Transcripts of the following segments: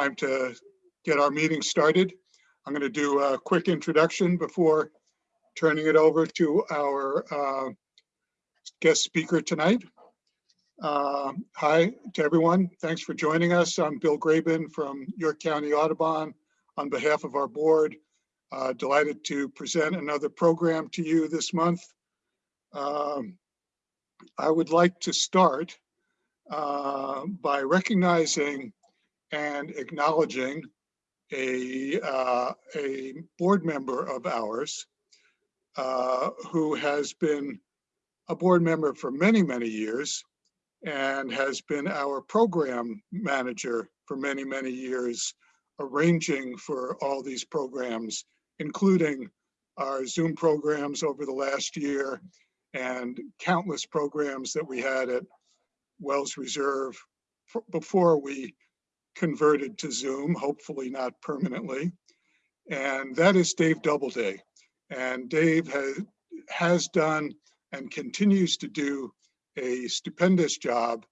time to get our meeting started. I'm going to do a quick introduction before turning it over to our uh, guest speaker tonight. Uh, Hi to everyone. Thanks for joining us. I'm Bill Graben from York County Audubon. On behalf of our board, uh, delighted to present another program to you this month. Um, I would like to start uh, by recognizing and acknowledging a, uh, a board member of ours uh, who has been a board member for many, many years and has been our program manager for many, many years, arranging for all these programs, including our Zoom programs over the last year and countless programs that we had at Wells Reserve before we converted to Zoom, hopefully not permanently. And that is Dave Doubleday. And Dave has, has done and continues to do a stupendous job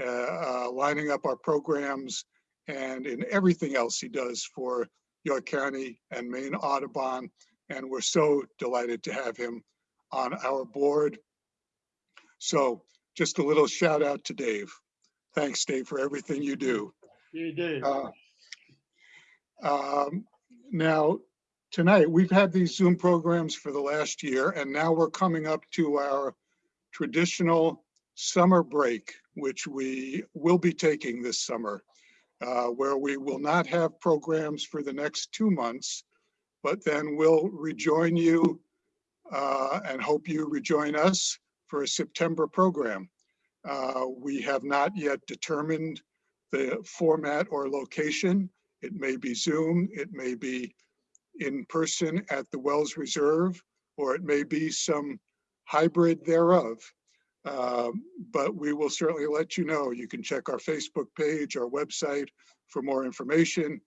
uh, uh, lining up our programs and in everything else he does for York County and Maine Audubon. And we're so delighted to have him on our board. So just a little shout out to Dave. Thanks, Dave, for everything you do. You do. Uh, um, Now, tonight, we've had these Zoom programs for the last year, and now we're coming up to our traditional summer break, which we will be taking this summer, uh, where we will not have programs for the next two months, but then we'll rejoin you uh, and hope you rejoin us for a September program. Uh, We have not yet determined the format or location. It may be Zoom, it may be in person at the Wells Reserve, or it may be some hybrid thereof. Um, But we will certainly let you know. You can check our Facebook page, our website for more information.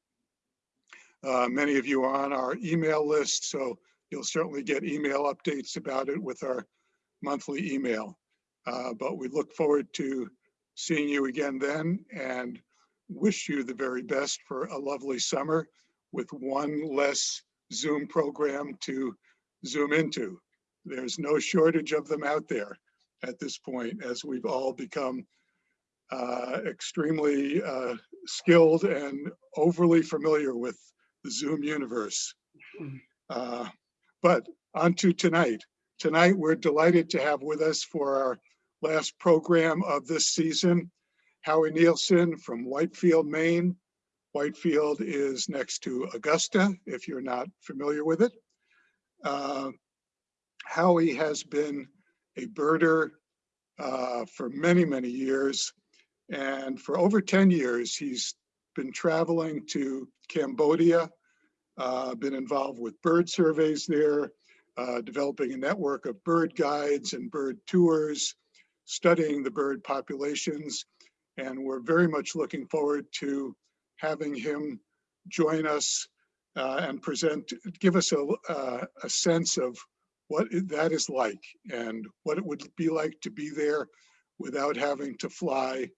Uh, Many of you are on our email list, so you'll certainly get email updates about it with our monthly email. Uh, But we look forward to seeing you again then and wish you the very best for a lovely summer with one less Zoom program to zoom into. There's no shortage of them out there at this point, as we've all become uh, extremely uh, skilled and overly familiar with the Zoom universe. Uh, But on to tonight. Tonight, we're delighted to have with us for our last program of this season, Howie Nielsen from Whitefield, Maine. Whitefield is next to Augusta, if you're not familiar with it. Uh, Howie has been a birder uh, for many, many years. And for over 10 years, he's been traveling to Cambodia, uh, been involved with bird surveys there, uh, developing a network of bird guides and bird tours, studying the bird populations. And we're very much looking forward to having him join us uh, and present, give us a, uh, a sense of what that is like and what it would be like to be there without having to fly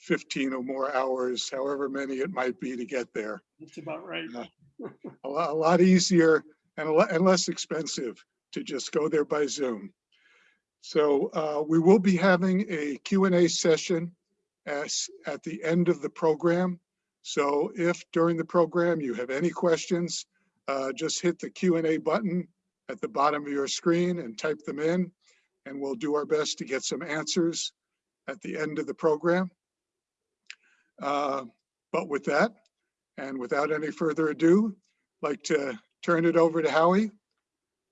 15 or more hours, however many it might be to get there. That's about right. Yeah. A lot, a lot easier and a lot, and less expensive to just go there by Zoom. So uh, we will be having a Q and A session as, at the end of the program. So if during the program you have any questions, uh, just hit the Q and A button at the bottom of your screen and type them in. And we'll do our best to get some answers at the end of the program. Uh, But with that, and without any further ado, I'd like to turn it over to Howie.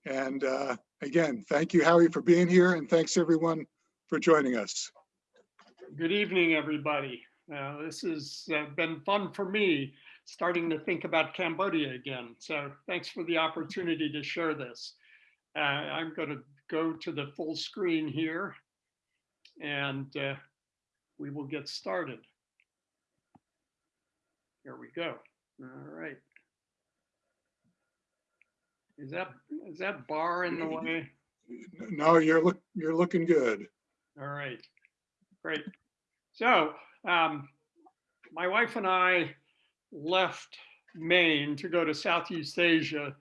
And uh, again, thank you, Howie, for being here, and thanks everyone for joining us. Good evening, everybody. Uh, This has uh, been fun for me, starting to think about Cambodia again. So thanks for the opportunity to share this. Uh, I'm going to go to the full screen here and uh, we will get started. Here we go. All right. Is that, is that bar in the way? No, you're look, you're looking good. All right, great. So, um, my wife and I left Maine to go to Southeast Asia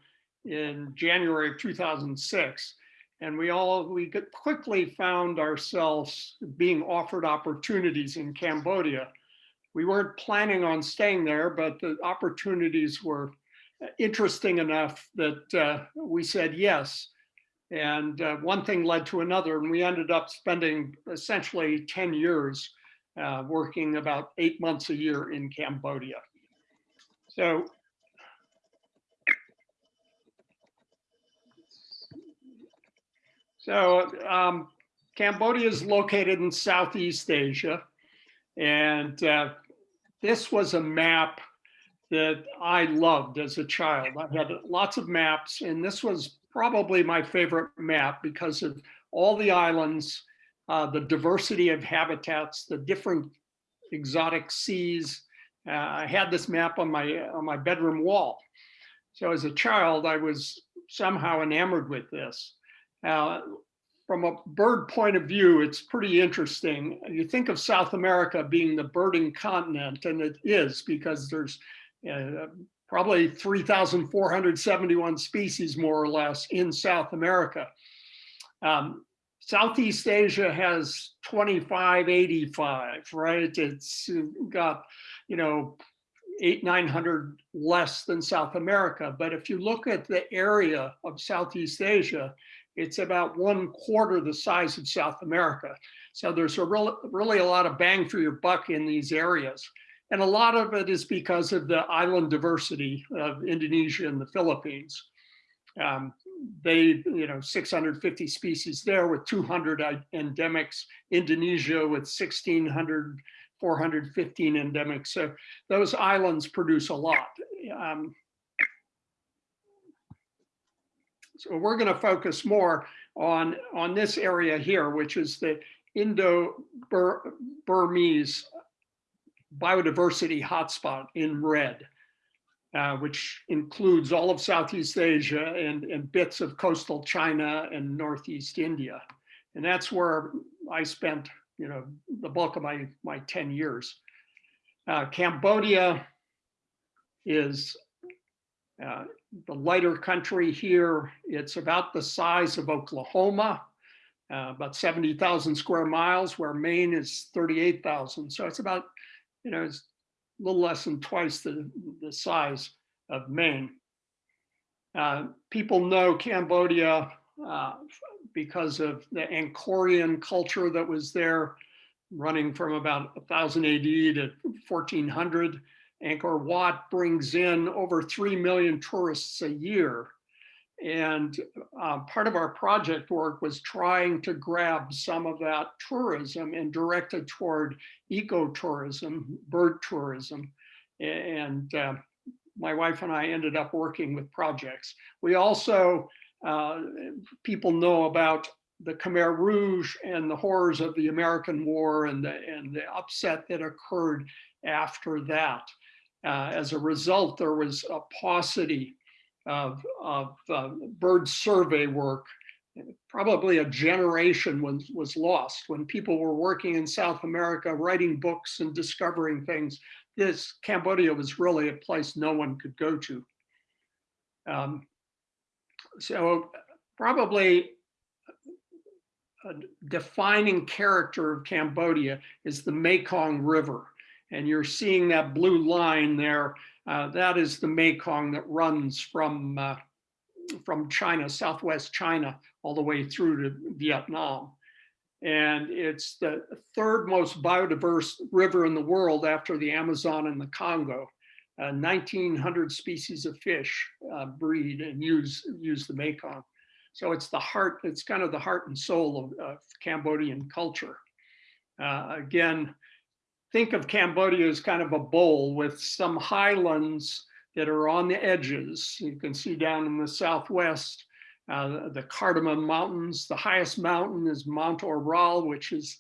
in January of 2006. And we all, we quickly found ourselves being offered opportunities in Cambodia. We weren't planning on staying there, but the opportunities were interesting enough that uh, we said yes. And uh, one thing led to another, and we ended up spending essentially 10 years uh, working about eight months a year in Cambodia. So So um, Cambodia is located in Southeast Asia. And uh, this was a map that I loved as a child. I had lots of maps, and this was probably my favorite map because of all the islands, uh, the diversity of habitats, the different exotic seas. Uh, I had this map on my on my bedroom wall. So as a child, I was somehow enamored with this. Uh, from a bird point of view, it's pretty interesting. You think of South America being the birding continent, and it is because there's uh, probably 3,471 species, more or less, in South America. Um, Southeast Asia has 2585, right? It's got, you know, eight, 900 less than South America. But if you look at the area of Southeast Asia, it's about one quarter the size of South America. So there's a real, really a lot of bang for your buck in these areas. And a lot of it is because of the island diversity of Indonesia and the Philippines. Um, they, you know, 650 species there with 200 endemics, Indonesia with 1600, 415 endemics. So those islands produce a lot. Um, so we're going to focus more on, on this area here, which is the Indo-Burmese biodiversity hotspot in red, uh, which includes all of Southeast Asia and, and bits of coastal China and Northeast India. And that's where I spent, you know, the bulk of my, my 10 years. Uh, Cambodia is uh, the lighter country here. It's about the size of Oklahoma, uh, about 70,000 square miles, where Maine is 38,000. So it's about, you know, it's a little less than twice the, the size of Maine. Uh, people know Cambodia uh, because of the Angkorian culture that was there running from about 1000 AD to 1400. Angkor Wat brings in over 3 million tourists a year. And uh, part of our project work was trying to grab some of that tourism and direct it toward ecotourism, bird tourism. And uh, my wife and I ended up working with projects. We also, uh, people know about the Khmer Rouge and the horrors of the American War and the, and the upset that occurred after that. Uh, as a result, there was a paucity of, of uh, bird survey work. Probably a generation was, was lost when people were working in South America, writing books and discovering things. This Cambodia was really a place no one could go to. Um, so probably a defining character of Cambodia is the Mekong River. And you're seeing that blue line there. Uh, that is the Mekong that runs from, uh, from China, Southwest China, all the way through to Vietnam. And it's the third most biodiverse river in the world after the Amazon and the Congo. Uh, 1900 species of fish uh, breed and use, use the Mekong. So it's the heart, it's kind of the heart and soul of, of Cambodian culture. Uh, again, think of Cambodia as kind of a bowl with some highlands that are on the edges. You can see down in the southwest, uh, the Cardamom Mountains. The highest mountain is Mount Aural, which is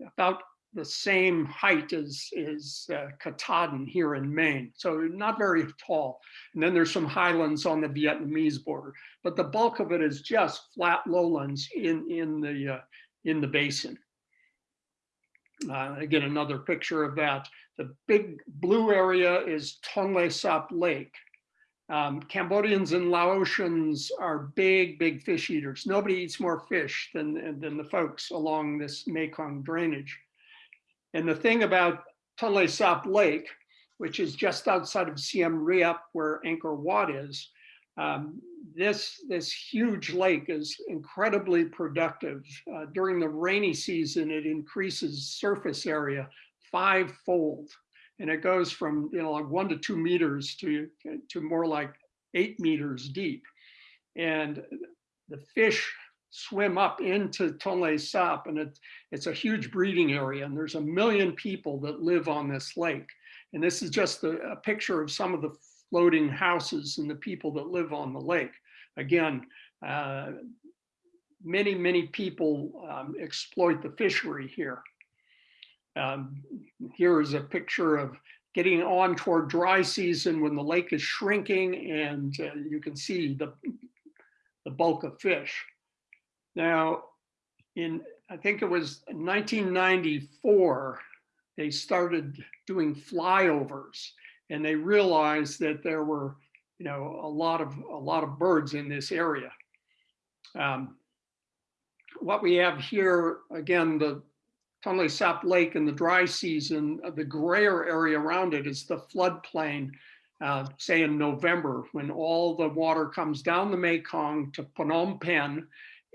about the same height as, as uh, Katahdin here in Maine. So not very tall. And then there's some highlands on the Vietnamese border, but the bulk of it is just flat lowlands in, in, the, uh, in the basin. Uh, again, another picture of that. The big blue area is Tonle Sap Lake. Um, Cambodians and Laotians are big, big fish eaters. Nobody eats more fish than, than the folks along this Mekong drainage. And the thing about Tonle Sap Lake, which is just outside of Siem Reap where Angkor Wat is, um, this, this huge lake is incredibly productive. Uh, during the rainy season, it increases surface area fivefold. And it goes from, you know, like one to two meters to, to more like eight meters deep. And the fish swim up into Tonle Sap and it, it's a huge breeding area. And there's a million people that live on this lake. And this is just a, a picture of some of the floating houses and the people that live on the lake. Again, uh, many, many people um, exploit the fishery here. Um, here is a picture of getting on toward dry season when the lake is shrinking and uh, you can see the, the bulk of fish. Now, in, I think it was 1994, they started doing flyovers and they realized that there were, you know, a lot of a lot of birds in this area. Um, what we have here, again, the Tonle Sap Lake in the dry season, uh, the grayer area around it is the floodplain, uh, say in November, when all the water comes down the Mekong to Phnom Penh,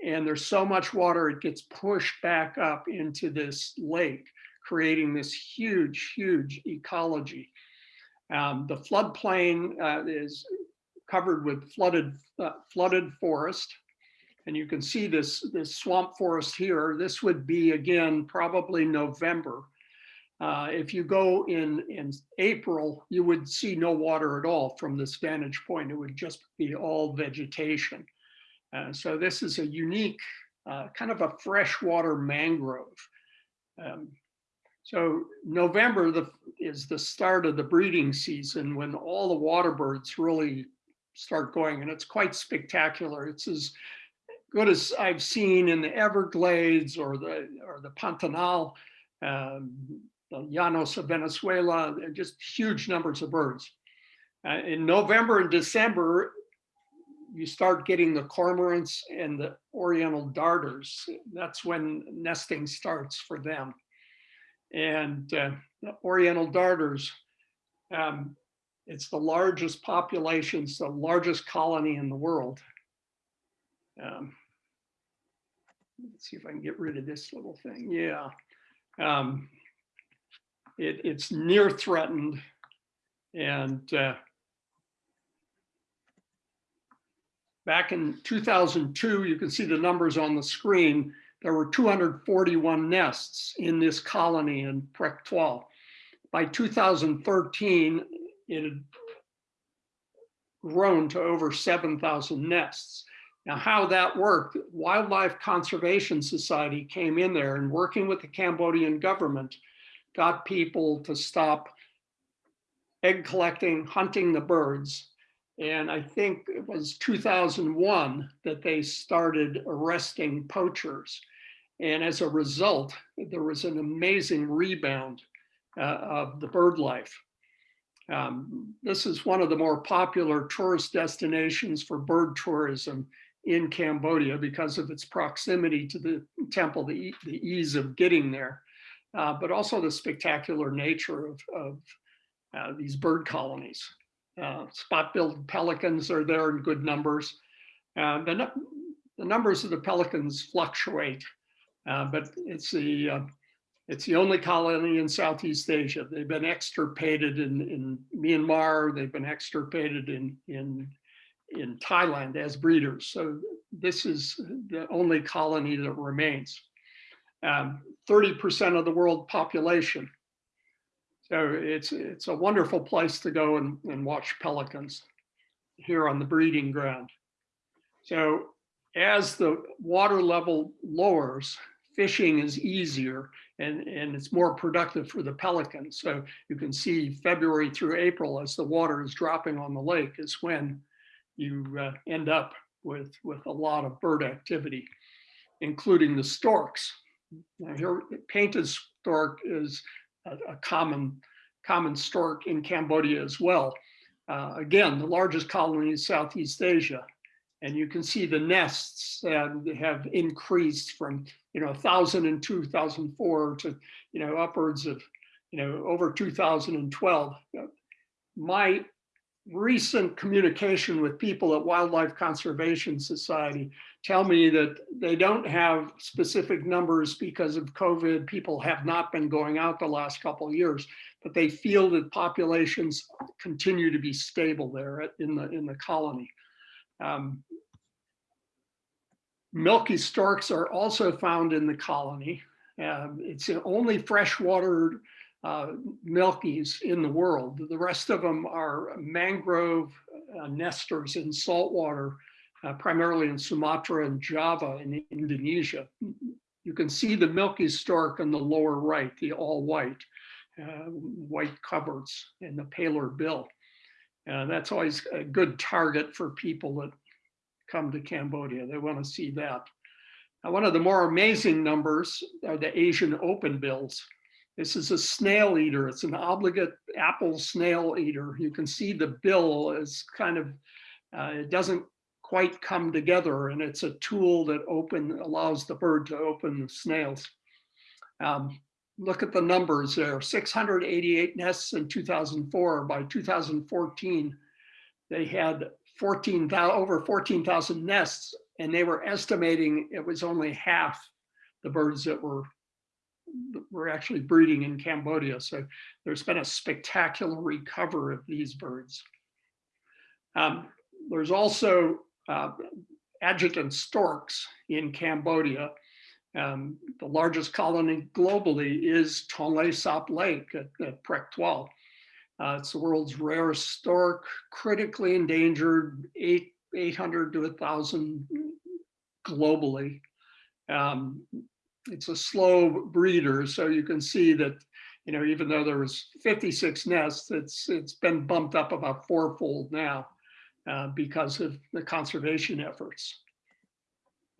and there's so much water, it gets pushed back up into this lake, creating this huge, huge ecology. Um, the floodplain uh, is covered with flooded, uh, flooded forest. And you can see this, this swamp forest here. This would be, again, probably November. Uh, if you go in, in April, you would see no water at all from this vantage point. It would just be all vegetation. Uh, so this is a unique, uh, kind of a freshwater mangrove. Um, so November the, is the start of the breeding season when all the water birds really start going and it's quite spectacular. It's as good as I've seen in the Everglades or the or the Pantanal, um, the Llanos of Venezuela, just huge numbers of birds. Uh, in November and December, you start getting the cormorants and the oriental darters. That's when nesting starts for them and uh, Oriental darters. Um, it's the largest population, it's the largest colony in the world. Um, let's see if I can get rid of this little thing. Yeah. Um, it, it's near threatened and uh, back in 2002, you can see the numbers on the screen there were 241 nests in this colony in 12. By 2013, it had grown to over 7,000 nests. Now, how that worked, Wildlife Conservation Society came in there and working with the Cambodian government, got people to stop egg collecting, hunting the birds. And I think it was 2001 that they started arresting poachers. And as a result, there was an amazing rebound uh, of the bird life. Um, this is one of the more popular tourist destinations for bird tourism in Cambodia because of its proximity to the temple, the, the ease of getting there, uh, but also the spectacular nature of, of uh, these bird colonies. Uh, spot-billed pelicans are there in good numbers. Uh, the, the numbers of the pelicans fluctuate uh, but it's the uh, it's the only colony in Southeast Asia. They've been extirpated in, in Myanmar. They've been extirpated in in in Thailand as breeders. So this is the only colony that remains. 30% um, of the world population. So it's it's a wonderful place to go and, and watch pelicans here on the breeding ground. So as the water level lowers, fishing is easier and, and it's more productive for the pelicans. So you can see February through April as the water is dropping on the lake is when you uh, end up with, with a lot of bird activity, including the storks. Now here painted stork is a, a common, common stork in Cambodia as well. Uh, again, the largest colony in Southeast Asia. And you can see the nests have increased from, you know, 1,000 in 2004 to, you know, upwards of, you know, over 2012. My recent communication with people at Wildlife Conservation Society tell me that they don't have specific numbers because of COVID. People have not been going out the last couple of years, but they feel that populations continue to be stable there in the in the colony. Um, milky storks are also found in the colony. Um, it's the only freshwater uh, milkies in the world. The rest of them are mangrove uh, nesters in saltwater, uh, primarily in Sumatra and Java in Indonesia. You can see the milky stork on the lower right, the all white, uh, white coverts and the paler bill. Uh, that's always a good target for people that come to Cambodia. They want to see that. Now, one of the more amazing numbers are the Asian open bills. This is a snail eater. It's an obligate apple snail eater. You can see the bill is kind of, uh, it doesn't quite come together and it's a tool that open allows the bird to open the snails. Um, look at the numbers there, 688 nests in 2004. By 2014, they had 14,000, over 14,000 nests and they were estimating it was only half the birds that were were actually breeding in Cambodia. So there's been a spectacular recovery of these birds. Um, there's also uh, adjutant storks in Cambodia. Um, the largest colony globally is Tonle Sap Lake at, at Prek Toal. Uh, it's the world's rarest stork, critically endangered, eight, 800 to 1,000 globally. Um, it's a slow breeder, so you can see that, you know, even though there was 56 nests, it's it's been bumped up about fourfold now uh, because of the conservation efforts.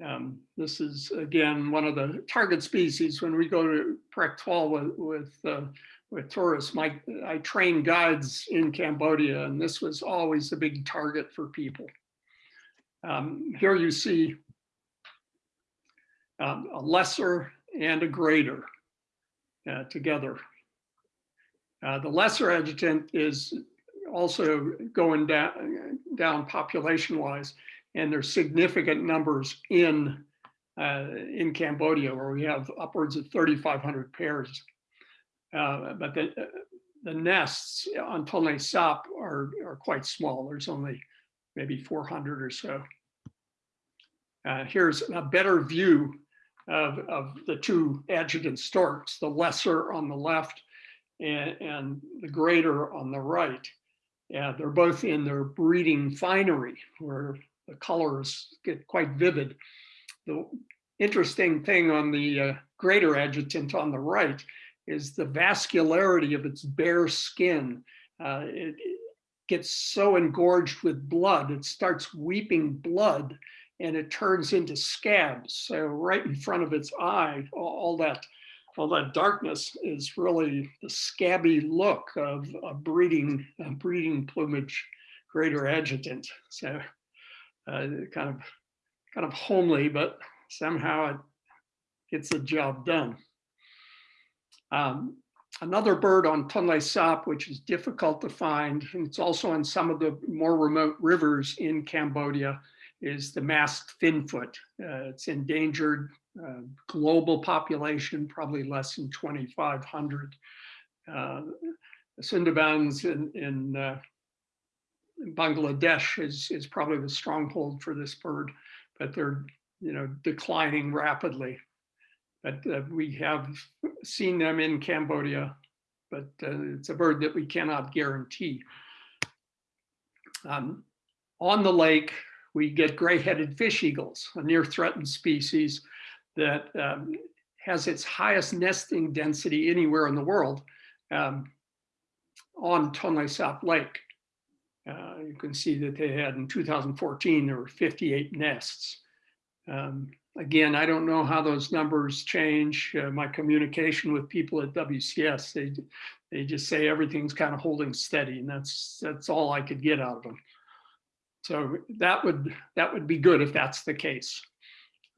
Um, this is again one of the target species when we go to Prek Toal with with, uh, with tourists. My I train guides in Cambodia, and this was always a big target for people. Um, here you see um, a lesser and a greater uh, together. Uh, the lesser adjutant is also going down, down population wise, and there's significant numbers in, uh, in Cambodia where we have upwards of 3,500 pairs. Uh, but the, the nests on Tonle Sap are, are quite small. There's only maybe 400 or so. Uh, here's a better view of, of the two adjutant storks, the lesser on the left and, and the greater on the right. Yeah, they're both in their breeding finery where the colors get quite vivid. The interesting thing on the uh, greater adjutant on the right is the vascularity of its bare skin. Uh, it, it gets so engorged with blood, it starts weeping blood and it turns into scabs. So right in front of its eye, all, that all that darkness is really the scabby look of a breeding a breeding plumage greater adjutant. So uh, kind of kind of homely, but somehow it gets the job done. Um, another bird on Tonle Sap, which is difficult to find, and it's also on some of the more remote rivers in Cambodia, is the masked finfoot. Uh, it's endangered uh, global population, probably less than 2,500. Uh, in, in, uh, in, Bangladesh is, is probably the stronghold for this bird, but they're you know declining rapidly. But uh, we have seen them in Cambodia, but uh, it's a bird that we cannot guarantee. Um, on the lake, we get gray-headed fish eagles, a near threatened species that um, has its highest nesting density anywhere in the world um, on Tonle Sap Lake. Uh, you can see that they had in 2014, there were 58 nests. Um, again, I don't know how those numbers change. Uh, my communication with people at WCS, they they just say everything's kind of holding steady, and that's that's all I could get out of them. So that would that would be good if that's the case.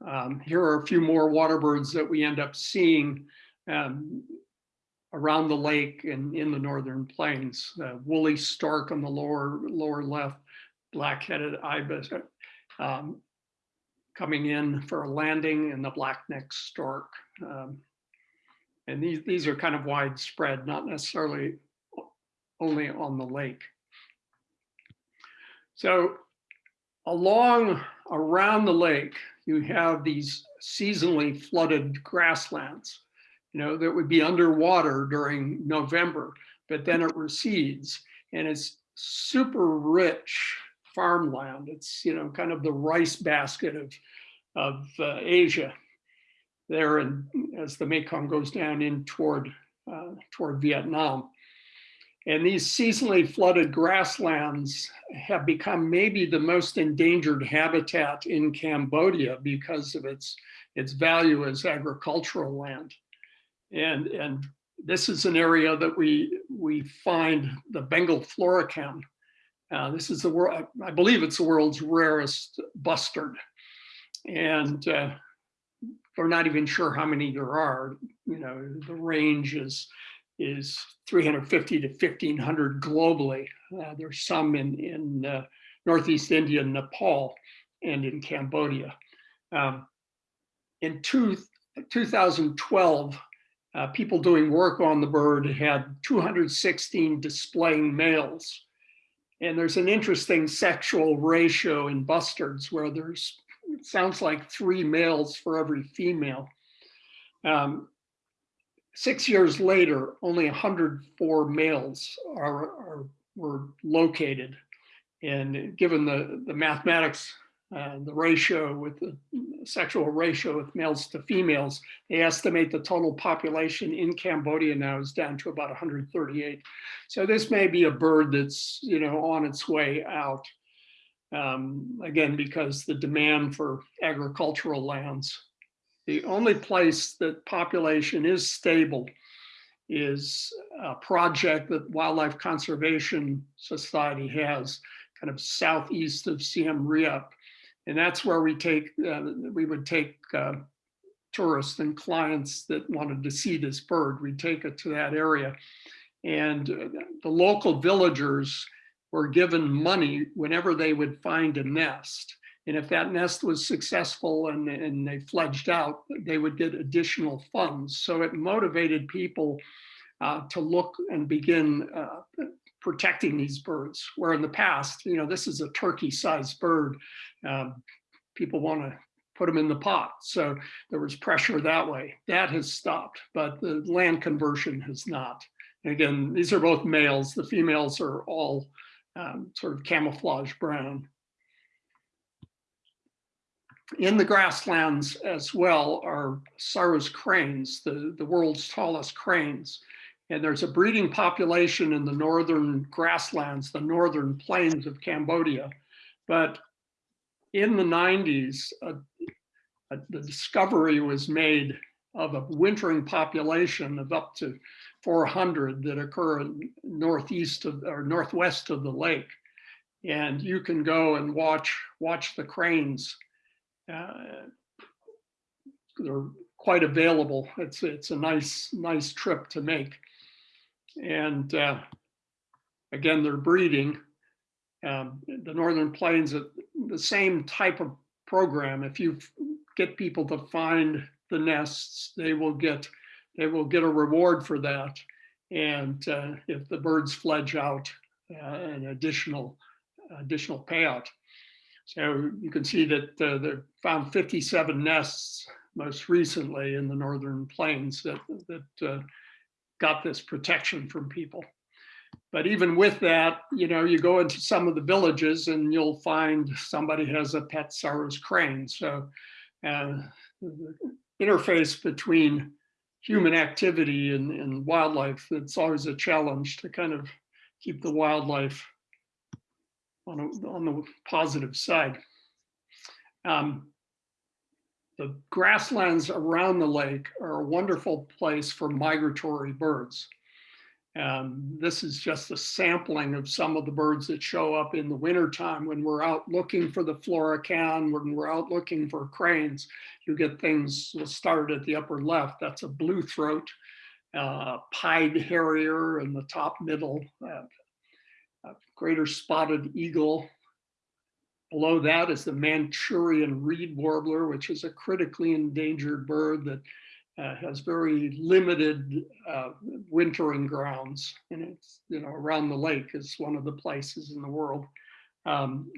Um, here are a few more water birds that we end up seeing um, around the lake and in the northern plains. Uh, woolly stork on the lower lower left, black-headed ibis um, coming in for a landing, and the black-necked stork. Um, and these these are kind of widespread, not necessarily only on the lake. So along around the lake, you have these seasonally flooded grasslands, you know, that would be underwater during November, but then it recedes and it's super rich farmland. It's, you know, kind of the rice basket of, of uh, Asia there and as the Mekong goes down in toward, uh, toward Vietnam. And these seasonally flooded grasslands have become maybe the most endangered habitat in Cambodia because of its, its value as agricultural land. And, and this is an area that we, we find the Bengal florican. Uh, this is the world, I believe it's the world's rarest bustard. And uh, we're not even sure how many there are. You know, the range is is 350 to 1500 globally. Uh, there's some in, in uh, Northeast India, Nepal, and in Cambodia. Um, in two, 2012, uh, people doing work on the bird had 216 displaying males. And there's an interesting sexual ratio in bustards where there's, it sounds like three males for every female. Um, six years later, only 104 males are, are were located. And given the, the mathematics, uh, the ratio with the sexual ratio with males to females, they estimate the total population in Cambodia now is down to about 138. So this may be a bird that's, you know, on its way out. Um, again, because the demand for agricultural lands the only place that population is stable is a project that Wildlife Conservation Society has kind of southeast of Siem Reap. And that's where we take, uh, we would take uh, tourists and clients that wanted to see this bird. We take it to that area. And uh, the local villagers were given money whenever they would find a nest. And if that nest was successful and, and they fledged out, they would get additional funds. So it motivated people uh, to look and begin uh, protecting these birds. Where in the past, you know, this is a turkey-sized bird. Um, people want to put them in the pot. So there was pressure that way. That has stopped, but the land conversion has not. And again, these are both males. The females are all um, sort of camouflage brown in the grasslands as well are Sarus cranes, the, the world's tallest cranes. And there's a breeding population in the northern grasslands, the northern plains of Cambodia. But in the 90s, a, a, the discovery was made of a wintering population of up to 400 that occur northeast of or northwest of the lake. And you can go and watch watch the cranes uh, they're quite available. It's it's a nice nice trip to make, and uh, again they're breeding. Um, the Northern Plains, the same type of program. If you get people to find the nests, they will get they will get a reward for that. And uh, if the birds fledge out, uh, an additional additional payout. So you can see that uh, they found 57 nests most recently in the northern plains that, that uh, got this protection from people. But even with that, you know, you go into some of the villages and you'll find somebody has a pet Sarus crane. So uh, the interface between human activity and, and wildlife, it's always a challenge to kind of keep the wildlife on, a, on the positive side. Um, the grasslands around the lake are a wonderful place for migratory birds. Um, this is just a sampling of some of the birds that show up in the wintertime when we're out looking for the florican, when we're out looking for cranes. You get things, we'll start at the upper left. That's a blue throat, uh, pied harrier in the top middle, uh, greater spotted eagle. Below that is the Manchurian reed warbler, which is a critically endangered bird that uh, has very limited uh, wintering grounds. And it's, you know, around the lake is one of the places in the world. Um,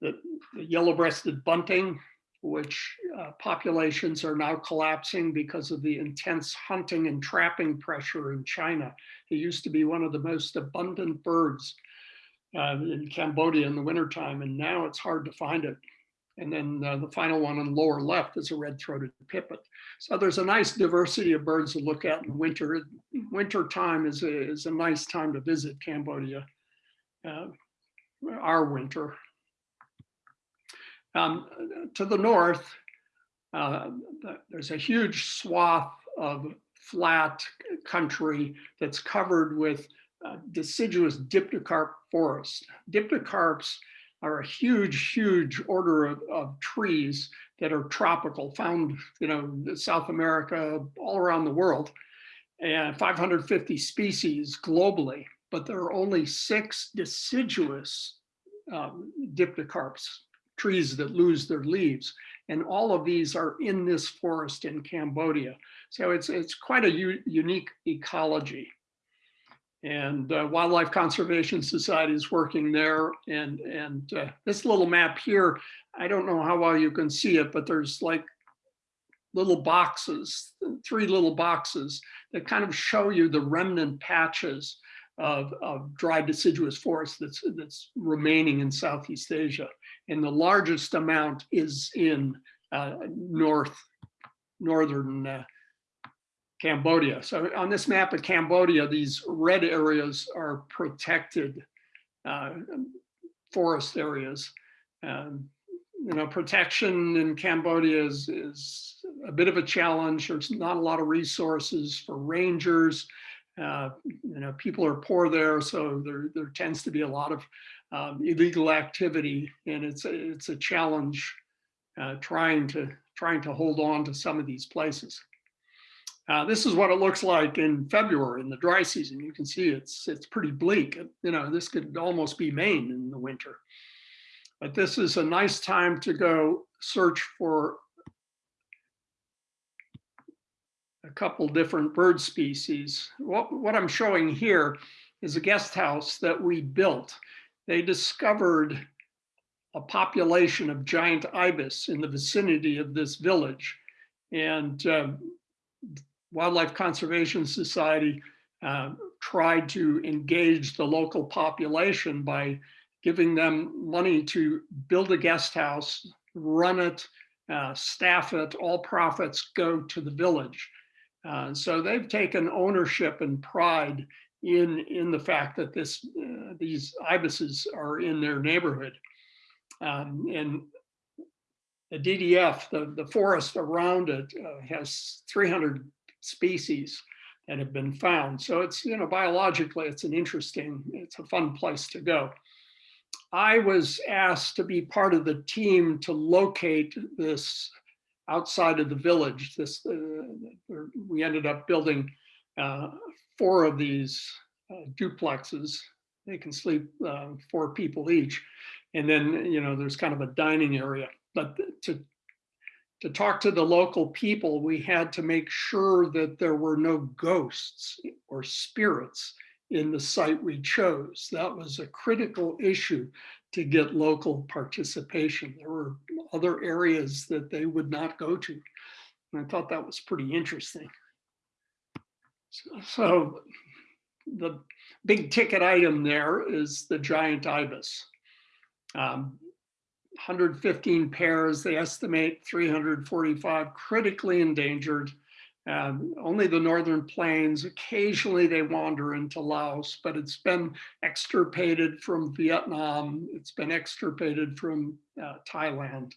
the, the yellow-breasted bunting, which uh, populations are now collapsing because of the intense hunting and trapping pressure in China. It used to be one of the most abundant birds uh, in Cambodia in the wintertime, and now it's hard to find it. And then uh, the final one on the lower left is a red-throated pipit. So there's a nice diversity of birds to look at in winter. Winter time is a, is a nice time to visit Cambodia, uh, our winter. Um, to the north, uh, there's a huge swath of flat country that's covered with uh, deciduous dipterocarp forest. Dipterocarps are a huge, huge order of, of, trees that are tropical, found, you know, South America, all around the world, and 550 species globally. But there are only six deciduous um, trees that lose their leaves. And all of these are in this forest in Cambodia. So it's, it's quite a unique ecology and uh, Wildlife Conservation Society is working there. And, and uh, this little map here, I don't know how well you can see it, but there's like little boxes, three little boxes that kind of show you the remnant patches of, of dry deciduous forest that's, that's remaining in Southeast Asia. And the largest amount is in uh, north, northern uh, Cambodia. So on this map of Cambodia, these red areas are protected uh, forest areas. Um, you know, protection in Cambodia is, is a bit of a challenge. There's not a lot of resources for rangers. Uh, you know, people are poor there, so there, there tends to be a lot of um, illegal activity, and it's a, it's a challenge uh, trying to trying to hold on to some of these places. Uh, this is what it looks like in February in the dry season. You can see it's it's pretty bleak. You know, this could almost be Maine in the winter. But this is a nice time to go search for a couple different bird species. What, what I'm showing here is a guest house that we built. They discovered a population of giant ibis in the vicinity of this village. And uh, Wildlife Conservation Society uh, tried to engage the local population by giving them money to build a guest house, run it, uh, staff it, all profits go to the village. Uh, so they've taken ownership and pride in, in the fact that this, uh, these ibises are in their neighborhood. Um, and the DDF, the, the forest around it uh, has 300 species that have been found. So it's, you know, biologically, it's an interesting, it's a fun place to go. I was asked to be part of the team to locate this outside of the village. This uh, we ended up building uh, four of these uh, duplexes. They can sleep uh, four people each, and then you know there's kind of a dining area. But to to talk to the local people, we had to make sure that there were no ghosts or spirits in the site we chose. That was a critical issue to get local participation. There were other areas that they would not go to. And I thought that was pretty interesting. So, so the big ticket item there is the giant ibis. Um, 115 pairs, they estimate 345 critically endangered. Um, only the northern plains, occasionally they wander into Laos, but it's been extirpated from Vietnam, it's been extirpated from uh, Thailand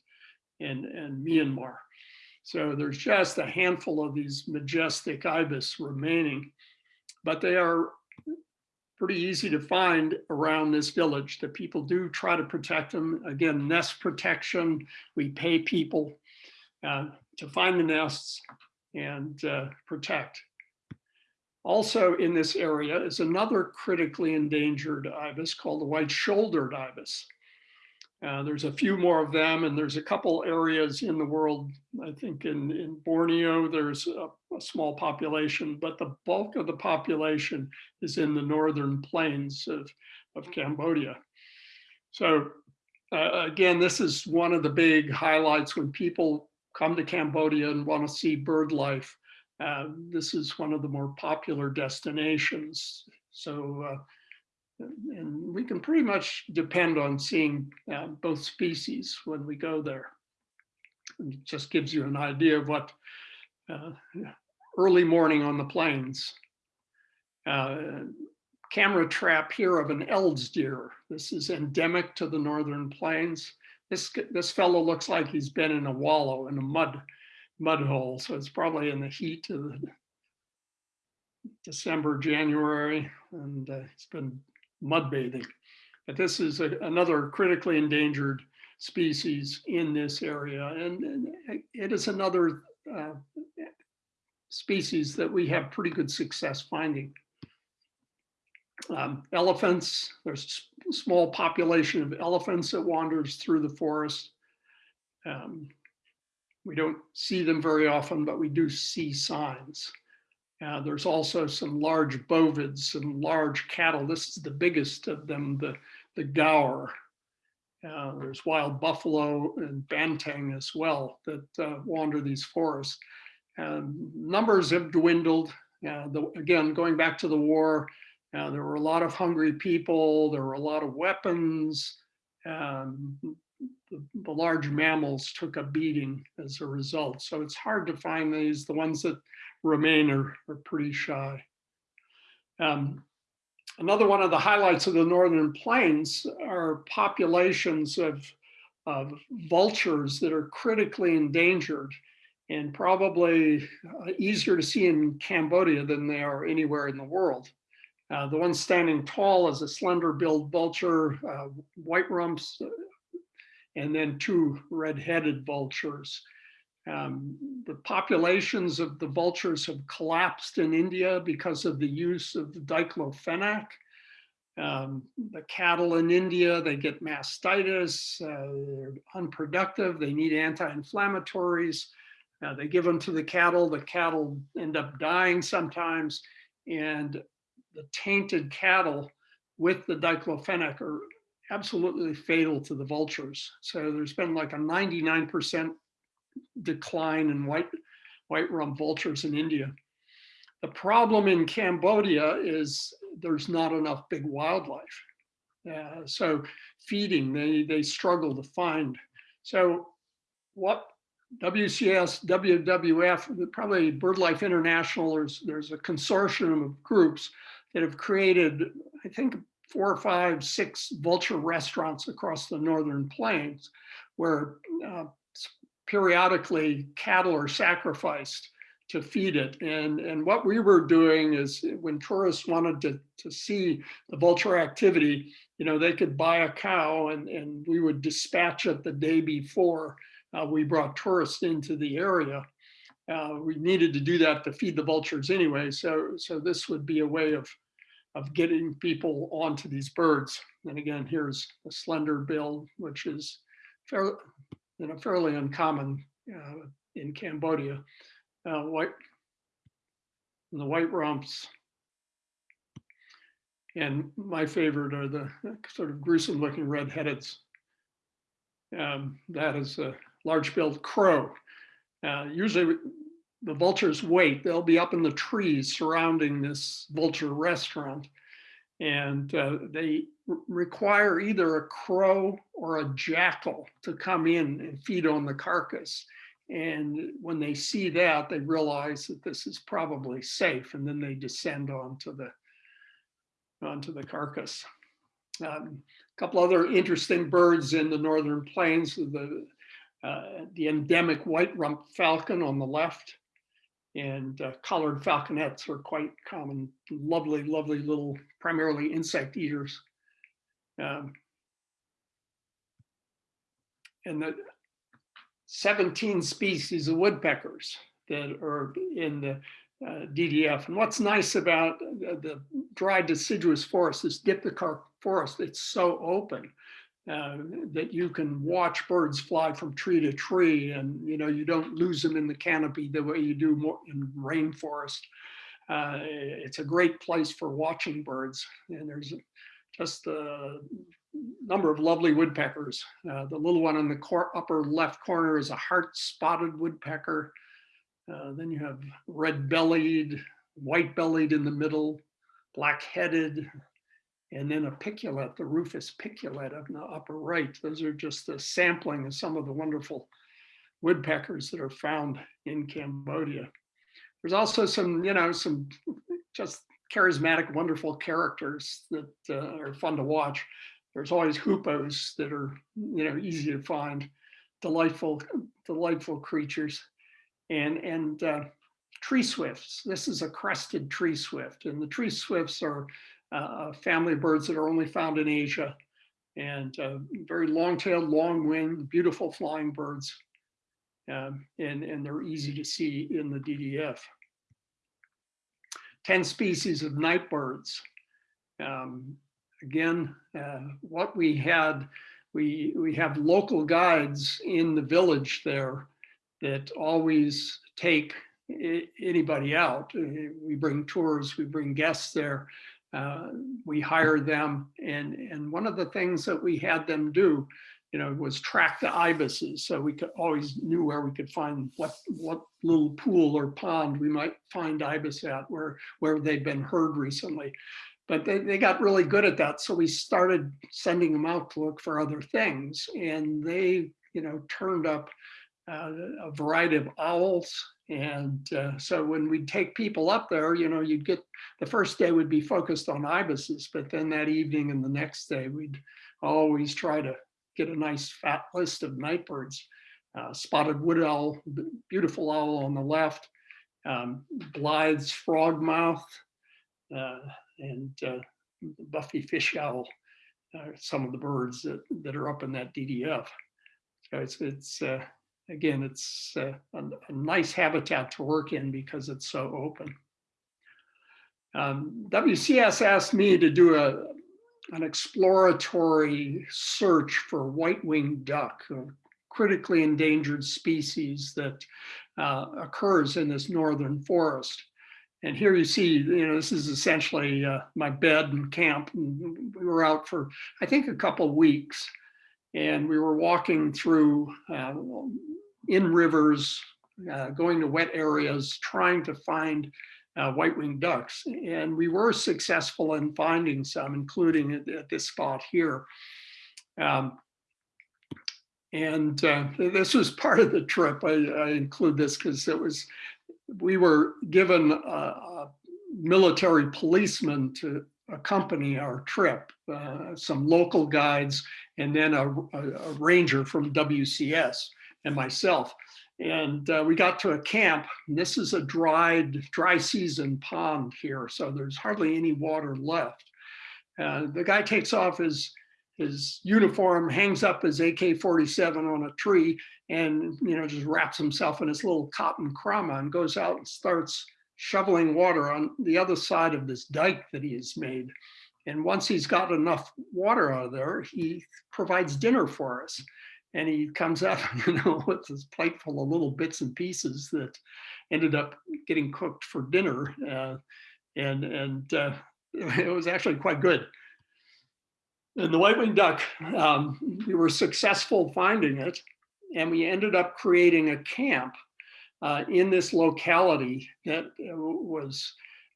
and, and Myanmar. So there's just a handful of these majestic ibis remaining, but they are pretty easy to find around this village. that people do try to protect them. Again, nest protection, we pay people uh, to find the nests and uh, protect. Also in this area is another critically endangered ibis called the white-shouldered ibis. Uh, there's a few more of them and there's a couple areas in the world, I think in, in Borneo, there's a, a small population, but the bulk of the population is in the northern plains of, of Cambodia. So uh, again, this is one of the big highlights when people come to Cambodia and want to see bird life. Uh, this is one of the more popular destinations. So, uh, and we can pretty much depend on seeing uh, both species when we go there. It just gives you an idea of what uh, early morning on the plains. Uh, camera trap here of an Eld's deer. This is endemic to the northern plains. This, this fellow looks like he's been in a wallow in a mud mud hole. So it's probably in the heat of December, January, and uh, it's been mud bathing. But this is a, another critically endangered species in this area. And, and it is another uh, species that we have pretty good success finding. Um, elephants, there's a small population of elephants that wanders through the forest. Um, we don't see them very often, but we do see signs. Uh, there's also some large bovids, some large cattle. This is the biggest of them, the, the gaur. Uh, there's wild buffalo and banteng as well that uh, wander these forests. Um, numbers have dwindled. Uh, the, again, going back to the war, uh, there were a lot of hungry people. There were a lot of weapons. Um, the, the, large mammals took a beating as a result. So it's hard to find these. The ones that remain are, are pretty shy. Um, another one of the highlights of the Northern Plains are populations of, of vultures that are critically endangered and probably uh, easier to see in Cambodia than they are anywhere in the world. Uh, the one standing tall is a slender-billed vulture, uh, white rumps, and then two red-headed vultures. Um, the populations of the vultures have collapsed in India because of the use of diclofenac. Um, the cattle in India, they get mastitis, uh, they're unproductive, they need anti-inflammatories. Uh, they give them to the cattle, the cattle end up dying sometimes, and the tainted cattle with the diclofenac are absolutely fatal to the vultures. So there's been like a 99% decline in white, white rump vultures in India. The problem in Cambodia is there's not enough big wildlife. Uh, so feeding, they, they struggle to find. So what WCS, WWF, probably BirdLife International, there's, there's a consortium of groups that have created, I think, four or five, six vulture restaurants across the northern plains where uh, periodically cattle are sacrificed to feed it. And, and what we were doing is when tourists wanted to, to see the vulture activity, you know, they could buy a cow and, and we would dispatch it the day before uh, we brought tourists into the area. Uh, we needed to do that to feed the vultures anyway. So, so this would be a way of of getting people onto these birds. And again, here's a slender bill, which is fairly, you know, fairly uncommon uh, in Cambodia. Uh, white, the white rumps. And my favorite are the sort of gruesome looking red-headeds. Um, that is a large-billed crow. Uh, usually the vultures wait. They'll be up in the trees surrounding this vulture restaurant. And uh, they require either a crow or a jackal to come in and feed on the carcass. And when they see that, they realize that this is probably safe. And then they descend onto the, onto the carcass. Um, a couple other interesting birds in the northern plains, the uh, the endemic white rump falcon on the left. And uh, collared falconets are quite common, lovely, lovely little, primarily insect eaters. Um, and the 17 species of woodpeckers that are in the uh, DDF. And what's nice about the, the dry deciduous forest, this dipterocarp forest, it's so open uh, that you can watch birds fly from tree to tree and you know you don't lose them in the canopy the way you do more in rainforest. Uh, it's a great place for watching birds and there's just a number of lovely woodpeckers. Uh, the little one in the upper left corner is a heart spotted woodpecker. Uh, then you have red bellied, white bellied in the middle, black headed, and then a piculet, the rufous piculet up in the upper right. Those are just a sampling of some of the wonderful woodpeckers that are found in Cambodia. There's also some, you know, some just charismatic, wonderful characters that uh, are fun to watch. There's always hoopoes that are, you know, easy to find, delightful, delightful creatures, and and uh, tree swifts. This is a crested tree swift, and the tree swifts are uh, family of birds that are only found in Asia, and uh, very long-tailed, long-winged, beautiful flying birds, um, and and they're easy to see in the DDF. 10 species of night birds. Um, again, uh, what we had, we, we have local guides in the village there that always take anybody out. Uh, we bring tours, we bring guests there, uh, we hire them. And, and one of the things that we had them do, you know, was track the ibises. So we could always knew where we could find what, what little pool or pond we might find ibis at where, where they'd been heard recently but they, they got really good at that. So we started sending them out to look for other things and they, you know, turned up uh, a variety of owls. And uh, so when we'd take people up there, you know, you'd get, the first day would be focused on ibises, but then that evening and the next day, we'd always try to get a nice fat list of nightbirds. Uh, spotted wood owl, beautiful owl on the left, um, Blyth's frogmouth, uh, and uh, Buffy fish owl, some of the birds that, that are up in that DDF. So it's, it's uh, again, it's uh, a, a, nice habitat to work in because it's so open. Um, WCS asked me to do a, an exploratory search for white-winged duck, a critically endangered species that uh, occurs in this northern forest. And here you see, you know, this is essentially uh, my bed and camp. And we were out for, I think, a couple weeks. And we were walking through uh, in rivers, uh, going to wet areas, trying to find uh, white-winged ducks. And we were successful in finding some, including at, at this spot here. Um, and uh, this was part of the trip. I, I include this because it was we were given a, a military policeman to accompany our trip, uh, some local guides, and then a, a, a, ranger from WCS and myself. And uh, we got to a camp. this is a dried, dry season pond here, so there's hardly any water left. Uh, the guy takes off his his uniform, hangs up his AK-47 on a tree, and you know just wraps himself in his little cotton krama and goes out and starts shoveling water on the other side of this dike that he has made. And once he's got enough water out of there, he provides dinner for us. And he comes out, you know, with this plate full of little bits and pieces that ended up getting cooked for dinner. Uh, and and uh, it was actually quite good. And the white-winged duck, um, we were successful finding it, and we ended up creating a camp uh, in this locality that uh, was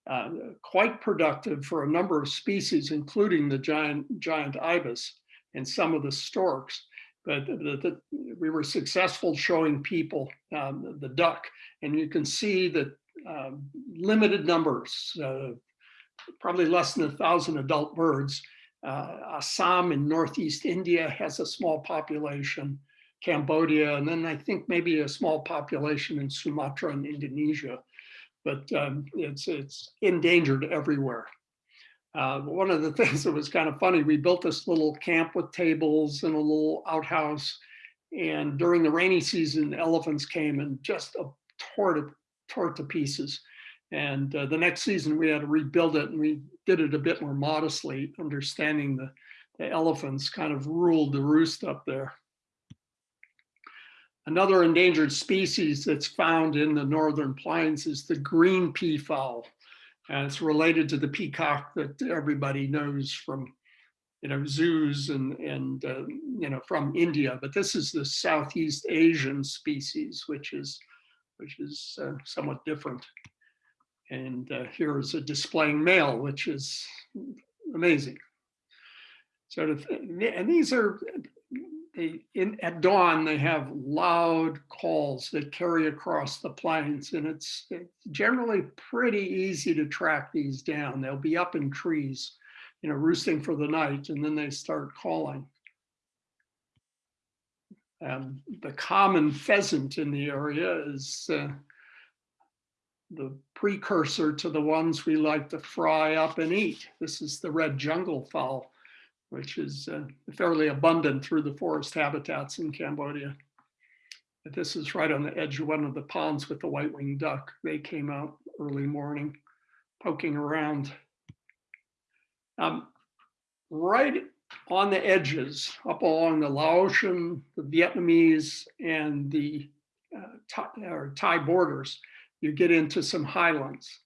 uh, quite productive for a number of species, including the giant giant ibis and some of the storks. But the, the, we were successful showing people um, the duck, and you can see that um, limited numbers, uh, probably less than a thousand adult birds, uh, Assam in Northeast India has a small population. Cambodia, and then I think maybe a small population in Sumatra and Indonesia. But um, it's, it's endangered everywhere. Uh, one of the things that was kind of funny, we built this little camp with tables and a little outhouse. And during the rainy season, elephants came and just uh, tore it, tore it to pieces. And uh, the next season we had to rebuild it and we did it a bit more modestly, understanding the, the elephants kind of ruled the roost up there. Another endangered species that's found in the northern plains is the green peafowl. And it's related to the peacock that everybody knows from, you know, zoos and, and uh, you know, from India. But this is the Southeast Asian species, which is, which is uh, somewhat different. And uh, here is a displaying male, which is amazing. So, to, and these are they, in, at dawn, they have loud calls that carry across the plains, and it's, it's generally pretty easy to track these down. They'll be up in trees, you know, roosting for the night, and then they start calling. Um, the common pheasant in the area is uh, the precursor to the ones we like to fry up and eat. This is the red jungle fowl which is uh, fairly abundant through the forest habitats in Cambodia. But this is right on the edge of one of the ponds with the white-winged duck. They came out early morning, poking around. Um, right on the edges, up along the Laotian, the Vietnamese, and the uh, Thai, Thai borders, you get into some highlands.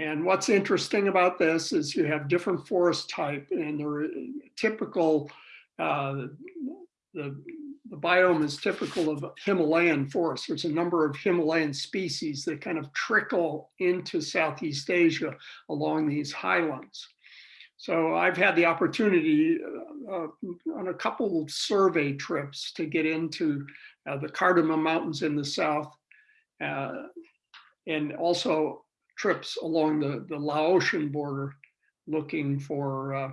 And what's interesting about this is you have different forest type and they're typical, uh, the, the biome is typical of Himalayan forest. There's a number of Himalayan species that kind of trickle into Southeast Asia along these highlands. So I've had the opportunity uh, uh on a couple of survey trips to get into uh, the Cardamom Mountains in the south uh, and also trips along the, the Laotian border looking for uh,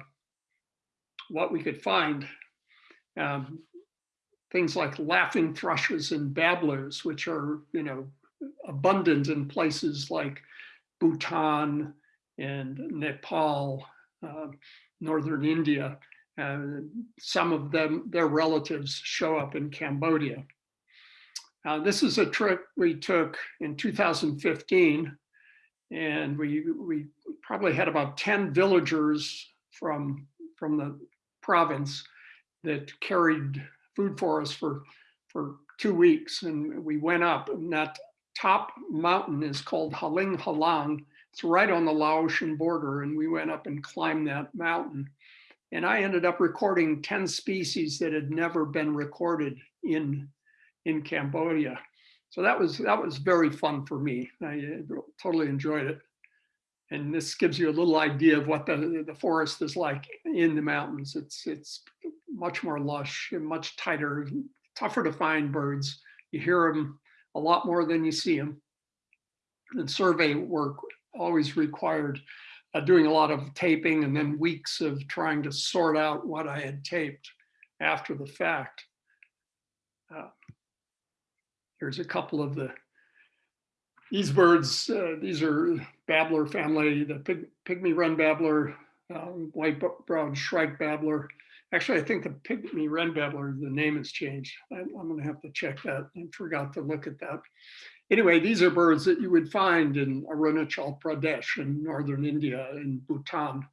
what we could find. Um, things like laughing thrushes and babblers, which are, you know, abundant in places like Bhutan and Nepal, uh, Northern India. Uh, some of them, their relatives show up in Cambodia. Uh, this is a trip we took in 2015 and we we probably had about 10 villagers from from the province that carried food for us for for two weeks. And we went up and that top mountain is called Haling Halang. It's right on the Laotian border and we went up and climbed that mountain. And I ended up recording 10 species that had never been recorded in in Cambodia so that was that was very fun for me. I uh, totally enjoyed it. And this gives you a little idea of what the, the forest is like in the mountains. It's it's much more lush and much tighter, tougher to find birds. You hear them a lot more than you see them. And survey work always required uh, doing a lot of taping and then weeks of trying to sort out what I had taped after the fact. Here's a couple of the, these birds, uh, these are babbler family, the pig, pygmy wren babbler, um, white-browed shrike babbler. Actually, I think the pygmy wren babbler, the name has changed. I, I'm gonna have to check that. I forgot to look at that. Anyway, these are birds that you would find in Arunachal Pradesh in northern India and Bhutan,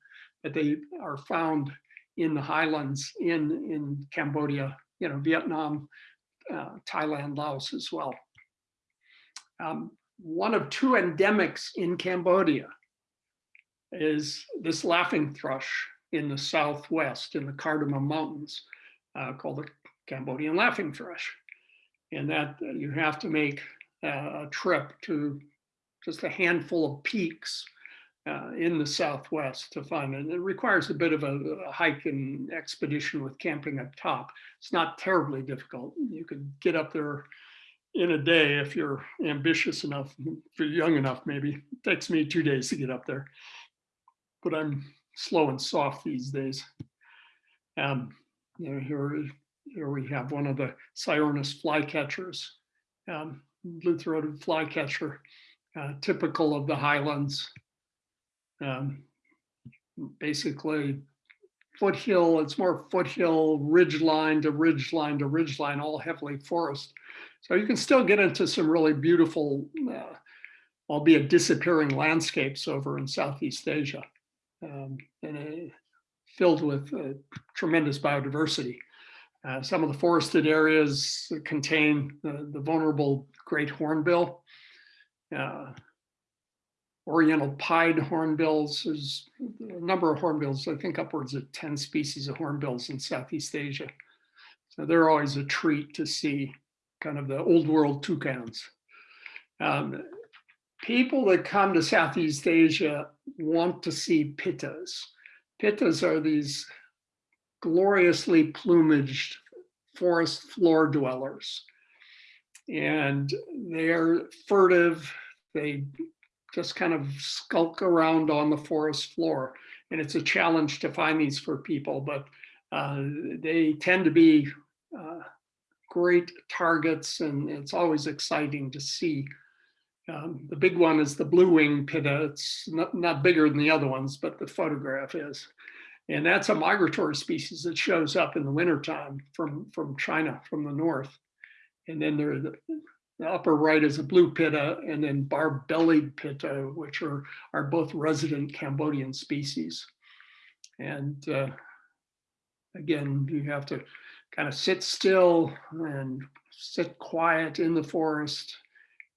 but they are found in the highlands in, in Cambodia, you know, Vietnam, uh, Thailand, Laos as well. Um, one of two endemics in Cambodia is this laughing thrush in the southwest in the Cardamom Mountains uh, called the Cambodian laughing thrush. And that uh, you have to make uh, a trip to just a handful of peaks uh, in the Southwest to find it. It requires a bit of a, a, hike and expedition with camping up top. It's not terribly difficult. You could get up there in a day if you're ambitious enough, if you're young enough maybe. It takes me two days to get up there, but I'm slow and soft these days. Um, you know, here here we have one of the Cyornis flycatchers, um, blue-throated flycatcher, uh, typical of the highlands. Um, basically foothill, it's more foothill, ridge line to ridgeline to ridgeline, all heavily forest. So you can still get into some really beautiful, uh, albeit disappearing landscapes over in Southeast Asia. Um, and uh, filled with uh, tremendous biodiversity. Uh, some of the forested areas contain the, the vulnerable great hornbill. Oriental pied hornbills, there's a number of hornbills, I think upwards of 10 species of hornbills in Southeast Asia. So they're always a treat to see kind of the old world toucans. Um, people that come to Southeast Asia want to see pittas. Pittas are these gloriously plumaged forest floor dwellers. And they're furtive, they just kind of skulk around on the forest floor. And it's a challenge to find these for people, but uh, they tend to be uh, great targets and it's always exciting to see. Um, the big one is the blue wing pitta. It's not, not bigger than the other ones, but the photograph is. And that's a migratory species that shows up in the wintertime from, from China, from the north. And then there, the, the upper right is a blue pitta and then bar-bellied pitta, which are, are both resident Cambodian species. And uh, again, you have to kind of sit still and sit quiet in the forest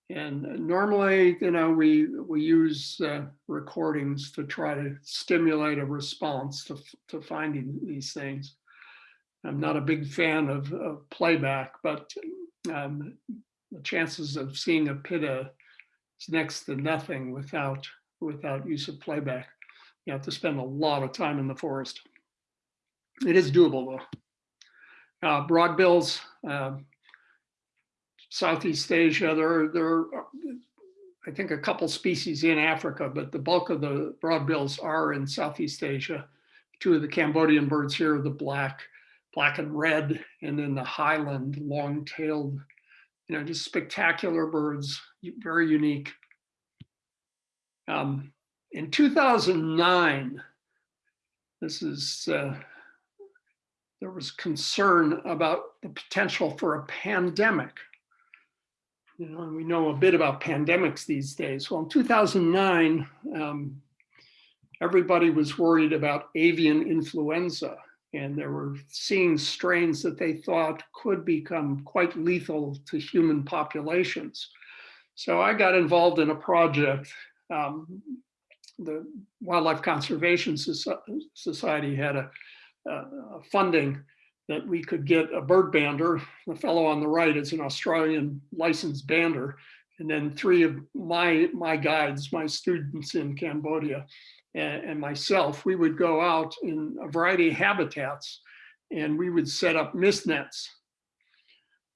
and normally, you know, we we use uh, recordings to try to stimulate a response to, to finding these things. I'm not a big fan of, of playback, but um, the chances of seeing a pitta is next to nothing without without use of playback. You have to spend a lot of time in the forest. It is doable though. Uh, broadbills, uh, Southeast Asia. There, there are, I think, a couple species in Africa, but the bulk of the broadbills are in Southeast Asia. Two of the Cambodian birds here the black, black and red, and then the highland long-tailed, you know, just spectacular birds, very unique. Um, in 2009, this is, uh, there was concern about the potential for a pandemic you know, and we know a bit about pandemics these days. Well, in 2009, um, everybody was worried about avian influenza, and they were seeing strains that they thought could become quite lethal to human populations. So I got involved in a project. Um, the Wildlife Conservation Society had a, a funding that we could get a bird bander. The fellow on the right is an Australian licensed bander. And then three of my, my guides, my students in Cambodia and, and myself, we would go out in a variety of habitats and we would set up mist nets.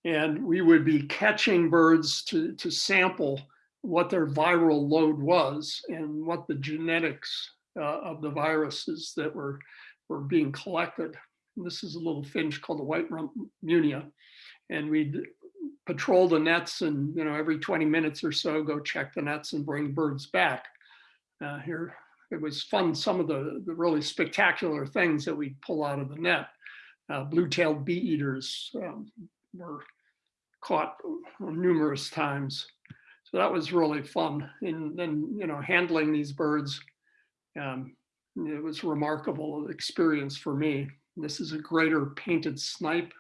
And we would be catching birds to, to sample what their viral load was and what the genetics uh, of the viruses that were, were being collected. This is a little finch called the white rump munia. And we'd patrol the nets and, you know, every 20 minutes or so, go check the nets and bring birds back. Uh, here, it was fun, some of the, the really spectacular things that we pull out of the net. Uh, Blue-tailed bee eaters um, were caught numerous times. So that was really fun. And then, you know, handling these birds, um, it was remarkable experience for me. This is a greater painted snipe.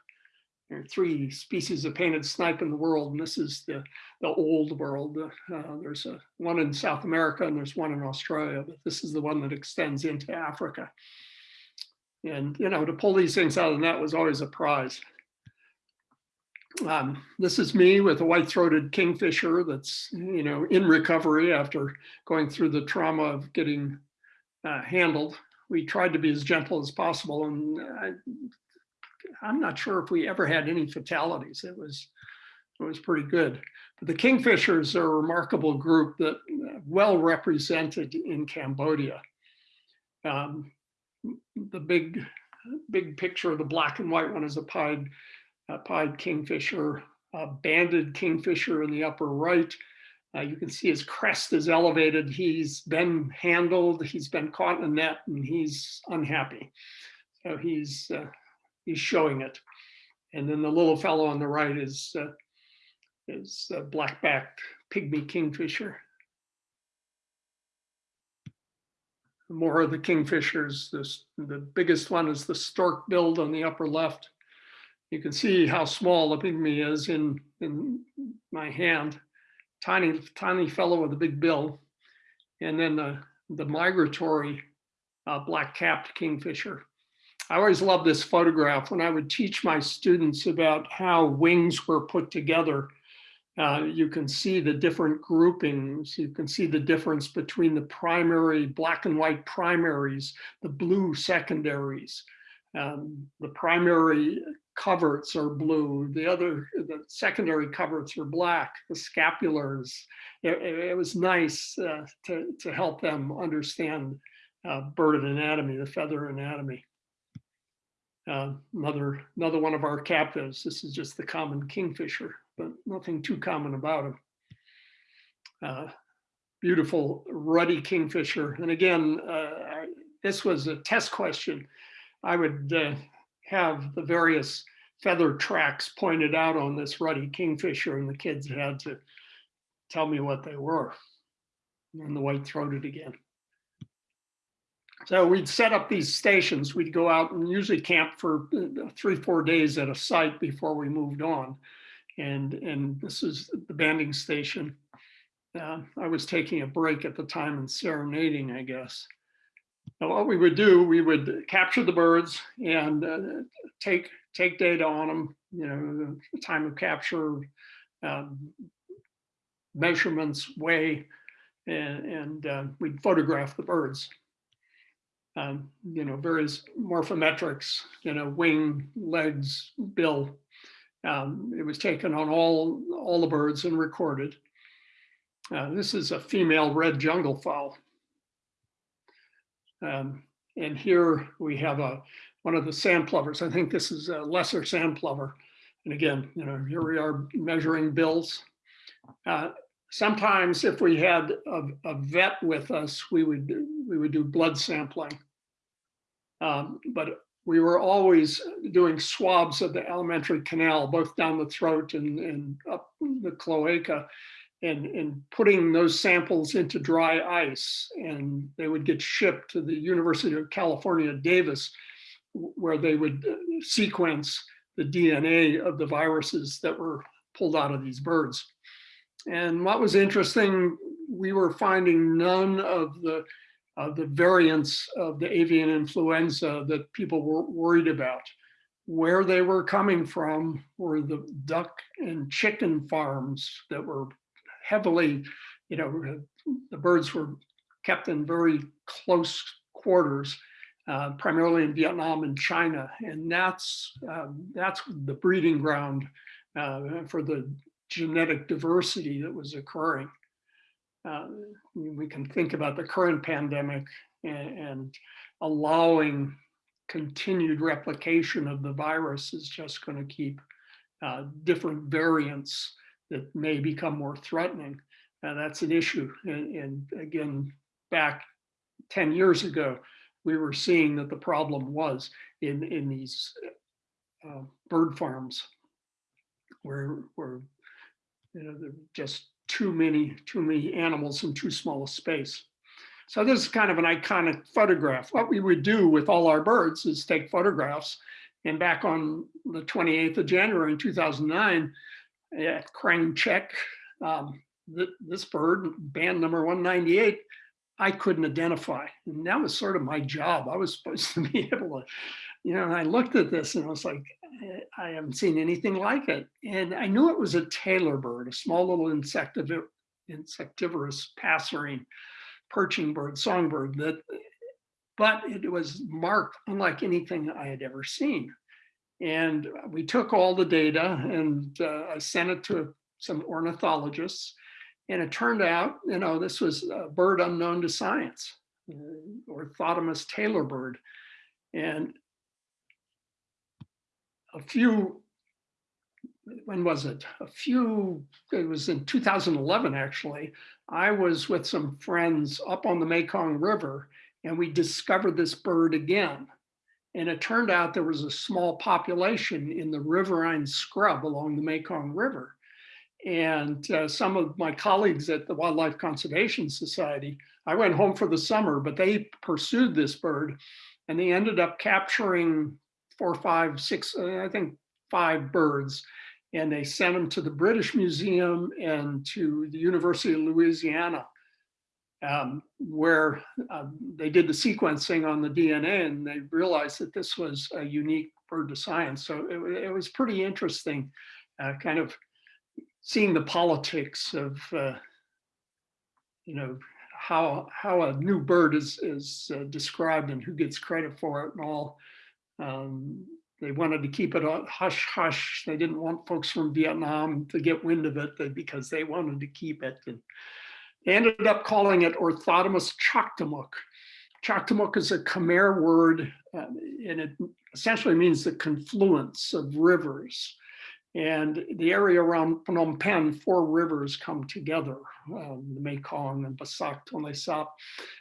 There are three species of painted snipe in the world, and this is the, the old world. Uh, there's a, one in South America and there's one in Australia, but this is the one that extends into Africa. And, you know, to pull these things out of the net was always a prize. Um, this is me with a white-throated kingfisher that's, you know, in recovery after going through the trauma of getting uh, handled we tried to be as gentle as possible. And I, I'm not sure if we ever had any fatalities. It was, it was pretty good. But the kingfishers are a remarkable group that uh, well represented in Cambodia. Um, the big, big picture, the black and white one is a pied, a pied kingfisher, a banded kingfisher in the upper right. Uh, you can see his crest is elevated. He's been handled, he's been caught in a net and he's unhappy. So he's, uh, he's showing it. And then the little fellow on the right is, uh, is a black-backed pygmy kingfisher. More of the kingfishers, this, the biggest one is the stork billed on the upper left. You can see how small the pygmy is in, in my hand. Tiny, tiny fellow with a big bill. And then the, the migratory uh, black-capped kingfisher. I always loved this photograph when I would teach my students about how wings were put together. Uh, you can see the different groupings. You can see the difference between the primary black and white primaries, the blue secondaries. Um, the primary coverts are blue. The other, the secondary coverts are black. The scapulars. It, it, was nice uh, to to help them understand uh, bird anatomy, the feather anatomy. Uh, another another one of our captives. This is just the common kingfisher, but nothing too common about him. Uh, beautiful ruddy kingfisher. And again, uh, this was a test question. I would uh, have the various feather tracks pointed out on this ruddy kingfisher and the kids had to tell me what they were. And the white-throated again. So we'd set up these stations. We'd go out and usually camp for uh, three, four days at a site before we moved on. And, and this is the banding station. Uh, I was taking a break at the time and serenading, I guess. Now, what we would do, we would capture the birds and uh, take take data on them, you know, the time of capture, um, measurements, weigh, and, and uh, we'd photograph the birds um, you know, various morphometrics, you know, wing, legs, bill. Um, it was taken on all, all the birds and recorded. Uh, this is a female red jungle fowl. Um, and here we have a one of the sand plovers. I think this is a lesser sand plover. And again, you know, here we are measuring bills. Uh, sometimes if we had a, a, vet with us, we would we would do blood sampling. Um, but we were always doing swabs of the alimentary canal, both down the throat and, and up the cloaca, and, and putting those samples into dry ice. And they would get shipped to the University of California, Davis, where they would uh, sequence the DNA of the viruses that were pulled out of these birds. And what was interesting, we were finding none of the uh, the variants of the avian influenza that people were worried about. Where they were coming from were the duck and chicken farms that were heavily, you know, the birds were kept in very close quarters, uh, primarily in Vietnam and China. And that's, uh, that's the breeding ground uh, for the genetic diversity that was occurring. Uh, we can think about the current pandemic and, and allowing continued replication of the virus is just going to keep uh, different variants that may become more threatening. Uh, that's an issue. And, and, again, back 10 years ago, we were seeing that the problem was in, in these uh, bird farms where, where you know, there are just too many, too many animals in too small a space. So this is kind of an iconic photograph. What we would do with all our birds is take photographs. And back on the 28th of January in 2009, at Crane Check, um, th this bird, band number 198, I couldn't identify. And that was sort of my job. I was supposed to be able to, you know, and I looked at this and I was like, I haven't seen anything like it. And I knew it was a tailor bird, a small little insectivor insectivorous passerine perching bird, songbird that, but it was marked unlike anything I had ever seen. And we took all the data and uh, I sent it to some ornithologists and it turned out, you know, this was a bird unknown to science, uh, Orthotomus tailor bird. And a few, when was it? A few, it was in 2011, actually. I was with some friends up on the Mekong River and we discovered this bird again. And it turned out there was a small population in the riverine scrub along the Mekong River. And uh, some of my colleagues at the Wildlife Conservation Society, I went home for the summer, but they pursued this bird and they ended up capturing four, five, six, uh, I think five birds. And they sent them to the British Museum and to the University of Louisiana, um, where uh, they did the sequencing on the DNA and they realized that this was a unique bird to science. So it, it was pretty interesting, uh, kind of seeing the politics of, uh, you know, how how a new bird is is uh, described and who gets credit for it and all. Um, they wanted to keep it hush hush. They didn't want folks from Vietnam to get wind of it because they wanted to keep it. And they ended up calling it Orthotomus chaktomuk. Chaktomuk is a Khmer word uh, and it essentially means the confluence of rivers. And the area around Phnom Penh, four rivers come together, um, the Mekong and Bassac, Tonle Sap,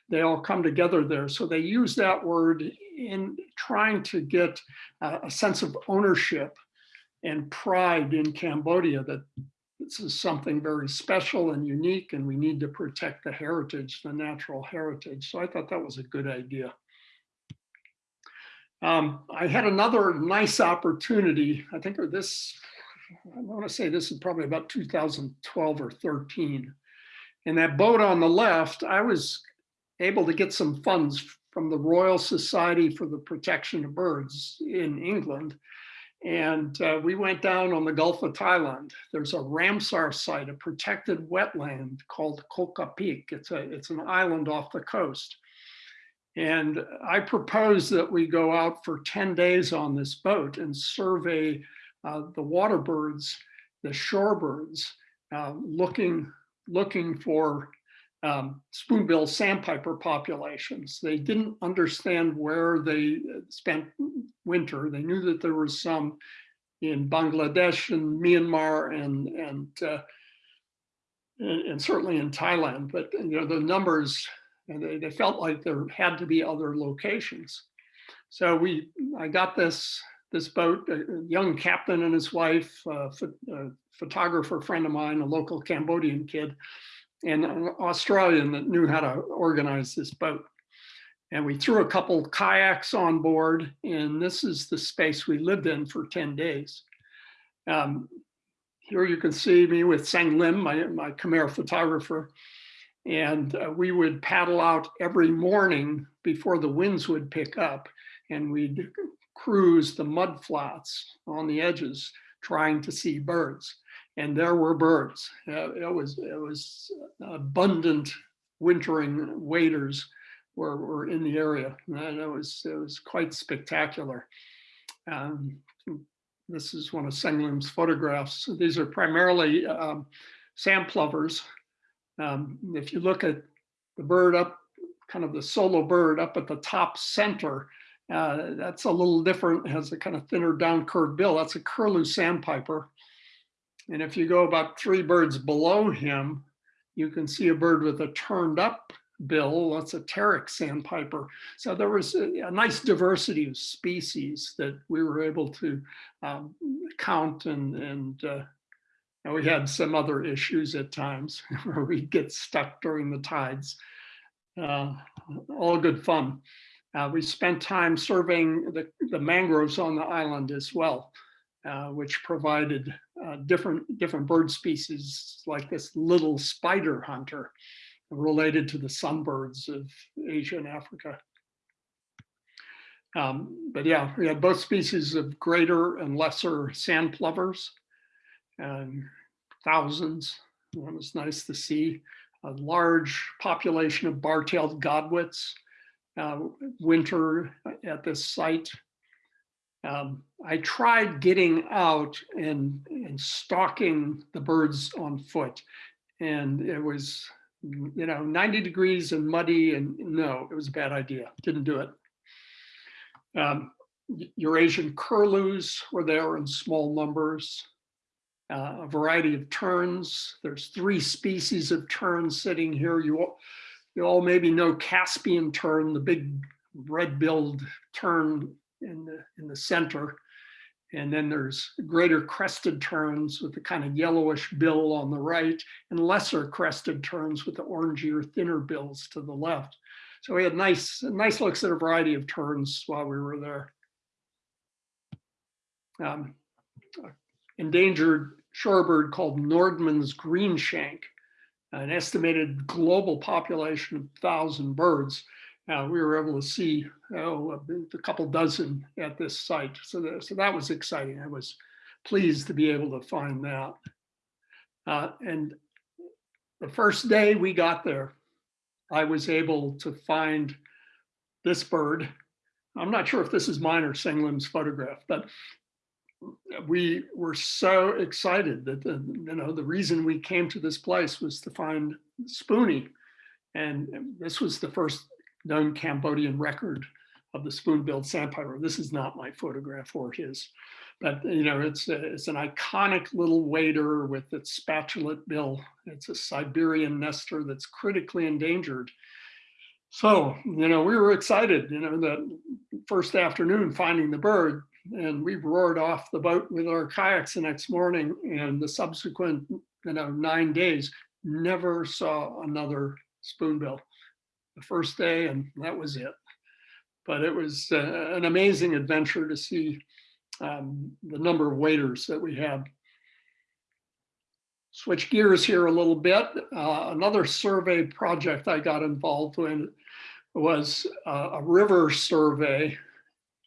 they all come together there. So they use that word in trying to get a sense of ownership and pride in Cambodia that this is something very special and unique and we need to protect the heritage, the natural heritage. So I thought that was a good idea. Um, I had another nice opportunity, I think this I want to say this is probably about 2012 or 13. And that boat on the left, I was able to get some funds from the Royal Society for the Protection of Birds in England. And uh, we went down on the Gulf of Thailand. There's a Ramsar site, a protected wetland called Koh Kapik. It's, a, it's an island off the coast. And I propose that we go out for 10 days on this boat and survey uh, the water birds, the shorebirds, uh, looking, looking for um, spoonbill sandpiper populations. They didn't understand where they spent winter. They knew that there was some in Bangladesh and Myanmar and and uh, and, and, certainly in Thailand, but you know the numbers they, they felt like there had to be other locations. So we I got this this boat, a young captain and his wife, a photographer friend of mine, a local Cambodian kid, and an Australian that knew how to organize this boat. And we threw a couple kayaks on board, and this is the space we lived in for 10 days. Um, here you can see me with Sang Lim, my, my Khmer photographer, and uh, we would paddle out every morning before the winds would pick up, and we'd cruise the mud flats on the edges trying to see birds. And there were birds. Uh, it was it was abundant wintering waders were, were in the area. And it was it was quite spectacular. Um, this is one of Senglim's photographs. These are primarily um, sand plovers. Um, if you look at the bird up, kind of the solo bird up at the top center, uh, that's a little different, has a kind of thinner down curved bill. That's a curlew sandpiper. And if you go about three birds below him, you can see a bird with a turned up bill. That's a Terek sandpiper. So there was a, a nice diversity of species that we were able to um, count and, and, uh, and we had some other issues at times where we get stuck during the tides. Uh, all good fun. Uh, we spent time surveying the, the mangroves on the island as well, uh, which provided uh, different, different bird species like this little spider hunter related to the sunbirds of Asia and Africa. Um, but yeah, we had both species of greater and lesser sand plovers, and thousands. It was nice to see a large population of bar-tailed godwits, uh, winter at this site. Um, I tried getting out and, and stalking the birds on foot and it was, you know, 90 degrees and muddy and no, it was a bad idea. Didn't do it. Um, Eurasian curlews were there in small numbers. Uh, a variety of terns. There's three species of terns sitting here. You all, you all maybe know Caspian tern, the big red-billed tern in the in the center. And then there's greater crested terns with the kind of yellowish bill on the right and lesser crested terns with the orangier, thinner bills to the left. So we had nice, nice looks at a variety of terns while we were there. Um, endangered shorebird called Nordmann's greenshank, an estimated global population of 1,000 birds. Uh, we were able to see oh, a couple dozen at this site. So, that, so that was exciting. I was pleased to be able to find that. Uh, and the first day we got there, I was able to find this bird. I'm not sure if this is mine or Senglim's photograph, but we were so excited that the, you know the reason we came to this place was to find Spoonie, and this was the first known Cambodian record of the spoon-billed sandpiper. This is not my photograph or his, but you know it's a, it's an iconic little wader with its spatulate bill. It's a Siberian nester that's critically endangered. So you know we were excited. You know the first afternoon finding the bird, and we roared off the boat with our kayaks the next morning and the subsequent you know nine days never saw another spoonbill the first day and that was it. But it was uh, an amazing adventure to see um, the number of waders that we had. Switch gears here a little bit. Uh, another survey project i got involved in was uh, a river survey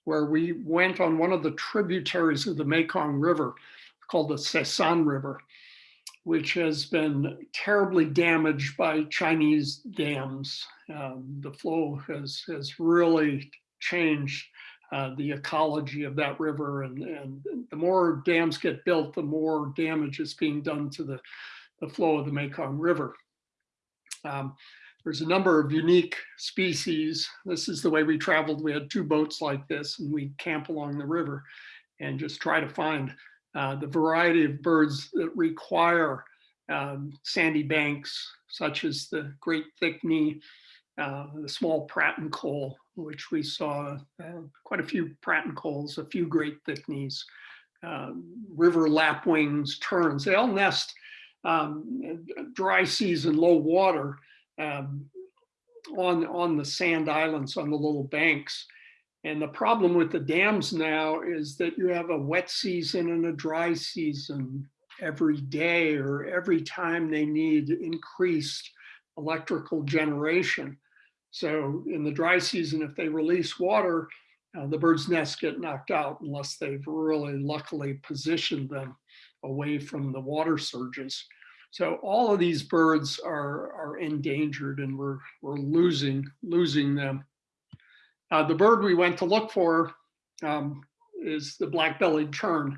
where we went on one of the tributaries of the Mekong River called the Sesan River, which has been terribly damaged by Chinese dams. Um, the flow has, has really changed uh, the ecology of that river. And, and the more dams get built, the more damage is being done to the, the flow of the Mekong River. Um, there's a number of unique species. This is the way we traveled. We had two boats like this and we camp along the river and just try to find uh, the variety of birds that require um, sandy banks, such as the great thick-knee, uh, the small pratincole, which we saw uh, quite a few pratincoles, a few great thick-knees, um, river lapwings, terns. They all nest um, dry season, low water, um, on, on the sand islands, on the little banks. And the problem with the dams now is that you have a wet season and a dry season every day or every time they need increased electrical generation. So in the dry season, if they release water, uh, the bird's nests get knocked out unless they've really luckily positioned them away from the water surges. So all of these birds are, are endangered and we're, we're losing, losing them. Uh, the bird we went to look for um, is the black-bellied tern.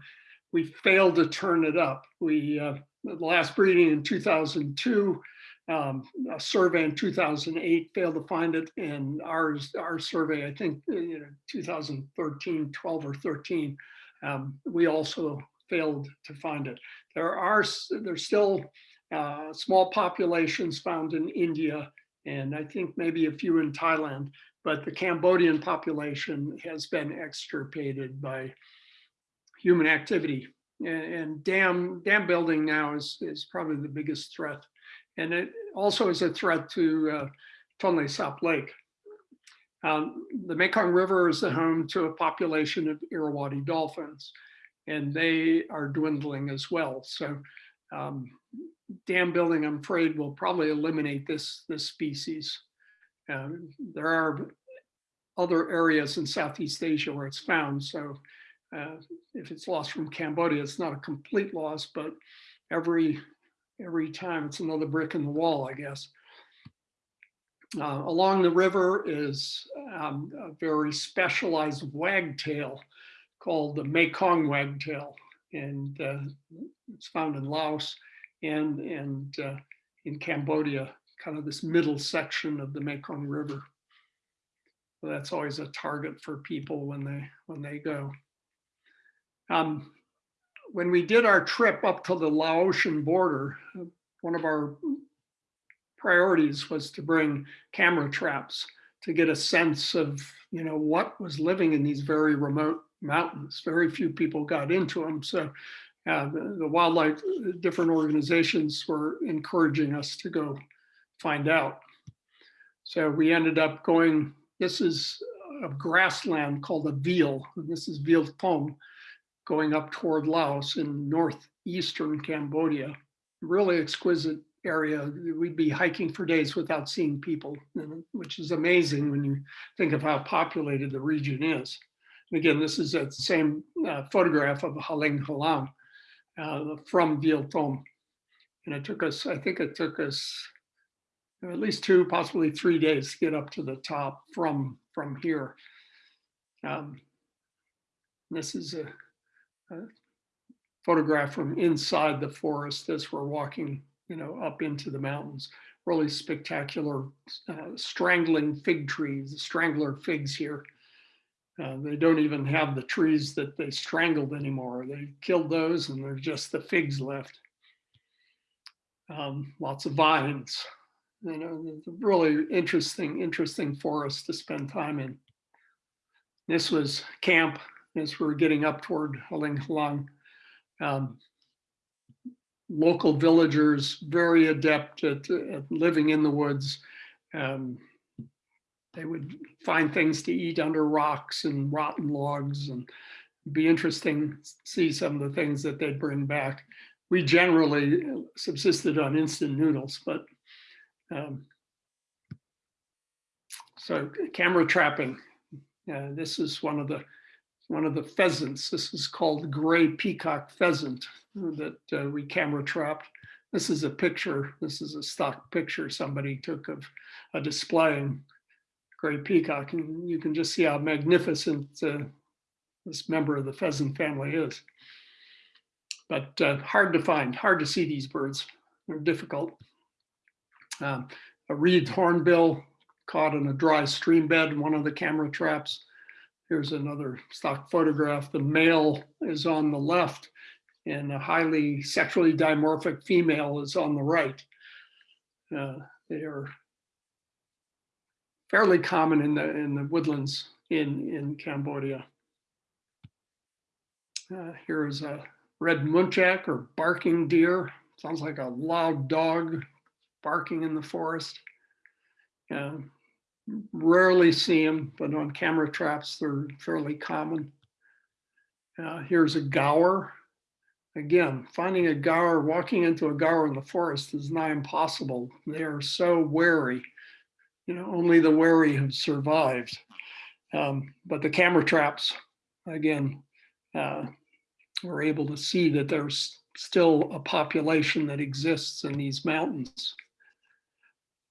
We failed to turn it up. We, uh, the last breeding in 2002, um, a survey in 2008 failed to find it and ours, our survey, I think, uh, you know, 2013, 12 or 13, um, we also failed to find it. There are there's still uh, small populations found in India and I think maybe a few in Thailand, but the Cambodian population has been extirpated by human activity. And, and dam dam building now is is probably the biggest threat, and it also is a threat to uh, Tonle Sap Lake. Um, the Mekong River is the home to a population of Irrawaddy dolphins and they are dwindling as well. So um, dam building, I'm afraid, will probably eliminate this, this species. Um, there are other areas in Southeast Asia where it's found. So uh, if it's lost from Cambodia, it's not a complete loss, but every every time it's another brick in the wall, I guess. Uh, along the river is um, a very specialized wagtail called the Mekong wagtail, and uh, it's found in Laos and and uh, in Cambodia, kind of this middle section of the Mekong River. So that's always a target for people when they, when they go. Um, when we did our trip up to the Laotian border, one of our priorities was to bring camera traps to get a sense of, you know, what was living in these very remote mountains. Very few people got into them. So uh, the, the wildlife, different organizations were encouraging us to go find out. So we ended up going, this is a grassland called a veal. and This is Veal Thom going up toward Laos in northeastern Cambodia. Really exquisite area. We'd be hiking for days without seeing people, which is amazing when you think of how populated the region is. And Again, this is a same uh, photograph of Haling Halang uh, from Thom. And it took us, I think it took us at least two, possibly three days to get up to the top from, from here. Um, This is a photograph from inside the forest as we're walking, you know, up into the mountains. Really spectacular uh, strangling fig trees, strangler figs here. Uh, they don't even have the trees that they strangled anymore. They killed those and there's just the figs left. Um, lots of vines, you know, really interesting, interesting forest to spend time in. This was camp as we're getting up toward Haling Halang. Um, local villagers, very adept at, at living in the woods. Um, they would find things to eat under rocks and rotten logs and be interesting see some of the things that they'd bring back. We generally subsisted on instant noodles, but um, so camera trapping. Uh, this is one of the one of the pheasants. This is called gray peacock pheasant that uh, we camera trapped. This is a picture. This is a stock picture somebody took of a display in gray peacock, and you can just see how magnificent uh, this member of the pheasant family is. But uh, hard to find, hard to see these birds. They're difficult. Um, a wreathed hornbill caught in a dry stream bed one of the camera traps. Here's another stock photograph. The male is on the left and a highly sexually dimorphic female is on the right. Uh, they are fairly common in the in the woodlands in in Cambodia. Uh, here is a red muntjac or barking deer. Sounds like a loud dog barking in the forest. Uh, rarely see them, but on camera traps, they're fairly common. Uh, here's a gaur. Again, finding a gaur, walking into a gaur in the forest is nigh impossible. They are so wary. You know, only the wary have survived. Um, but the camera traps, again, uh, we're able to see that there's still a population that exists in these mountains.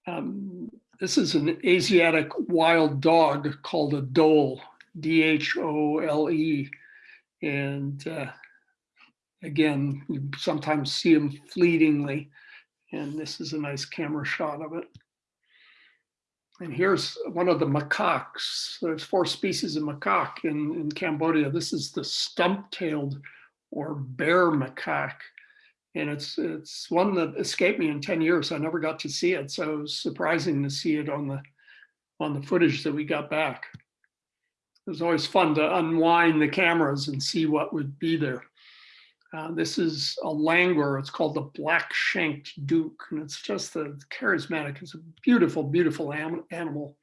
Um, this is an Asiatic wild dog called a dhole, D-H-O-L-E. And uh, again, you sometimes see them fleetingly. And this is a nice camera shot of it. And here's one of the macaques. There's four species of macaque in, in Cambodia. This is the stump-tailed or bear macaque. And it's it's one that escaped me in 10 years. I never got to see it. So it was surprising to see it on the on the footage that we got back. It was always fun to unwind the cameras and see what would be there. Uh, this is a langur. It's called the black shanked douc, and it's just a charismatic. It's a beautiful, beautiful animal.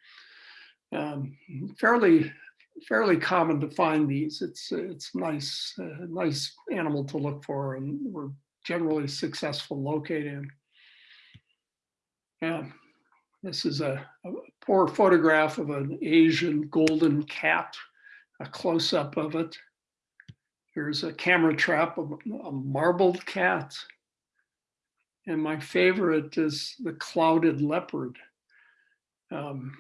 Um, fairly, fairly common to find these. It's it's nice, uh, nice animal to look for, and we're generally successful locating. Yeah, this is a, a poor photograph of an Asian golden cat, a close-up of it. Here's a camera trap of a marbled cat. And my favorite is the clouded leopard. Um,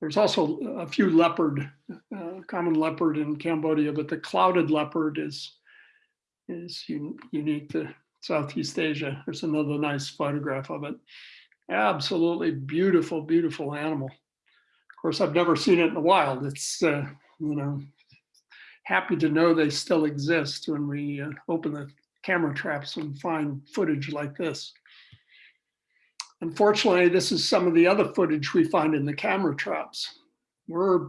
there's also a few leopard, uh, common leopard in Cambodia, but the clouded leopard is, is un unique to Southeast Asia. There's another nice photograph of it. Absolutely beautiful, beautiful animal. Of course, I've never seen it in the wild. It's, uh, you know, happy to know they still exist when we uh, open the camera traps and find footage like this. Unfortunately, this is some of the other footage we find in the camera traps. We're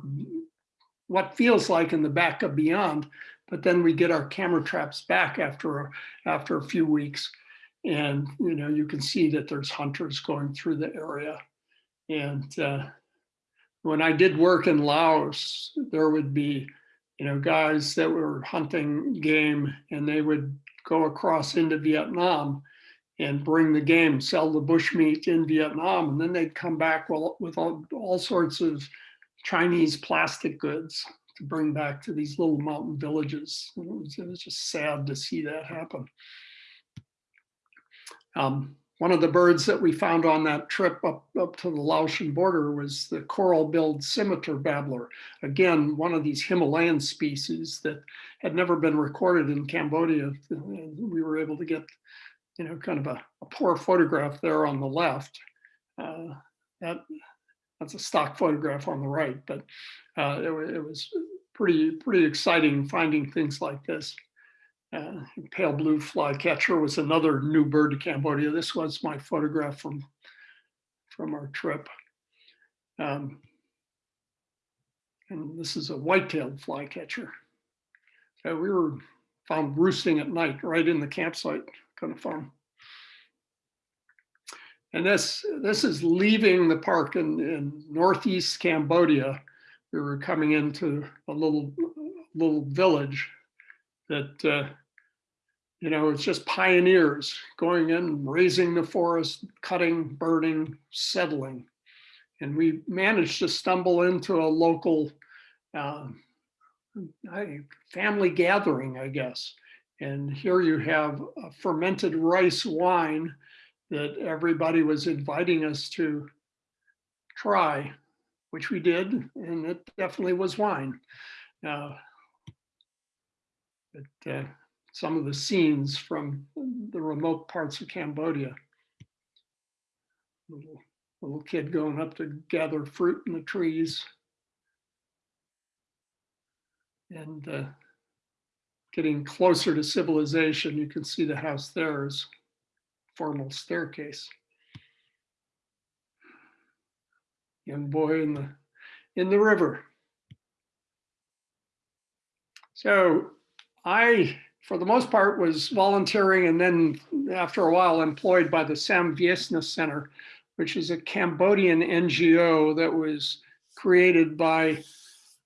what feels like in the back of beyond, but then we get our camera traps back after, after a few weeks. And, you know, you can see that there's hunters going through the area. And uh, when I did work in Laos, there would be, you know, guys that were hunting game and they would go across into Vietnam and bring the game, sell the bushmeat in Vietnam, and then they'd come back with, with all, all sorts of Chinese plastic goods to bring back to these little mountain villages. It was, it was just sad to see that happen. Um, one of the birds that we found on that trip up, up to the Laotian border was the coral-billed scimitar babbler. Again, one of these Himalayan species that had never been recorded in Cambodia. We were able to get, you know, kind of a, a poor photograph there on the left. Uh, that, that's a stock photograph on the right, but uh, it, it was pretty, pretty exciting finding things like this. Uh, pale blue flycatcher was another new bird to Cambodia. This was my photograph from, from our trip. Um, and this is a white-tailed flycatcher. So we were found roosting at night right in the campsite, kind of fun. And this, this is leaving the park in, in northeast Cambodia. We were coming into a little, little village that, uh, you know, it's just pioneers going in, raising the forest, cutting, burning, settling. And we managed to stumble into a local uh, family gathering, I guess. And here you have a fermented rice wine that everybody was inviting us to try, which we did, and it definitely was wine. Uh, but uh, some of the scenes from the remote parts of Cambodia. Little, little kid going up to gather fruit in the trees. And uh, getting closer to civilization, you can see the house there is formal staircase. Young boy in the in the river. So I, for the most part, was volunteering and then after a while employed by the Sam Veasna Center, which is a Cambodian NGO that was created by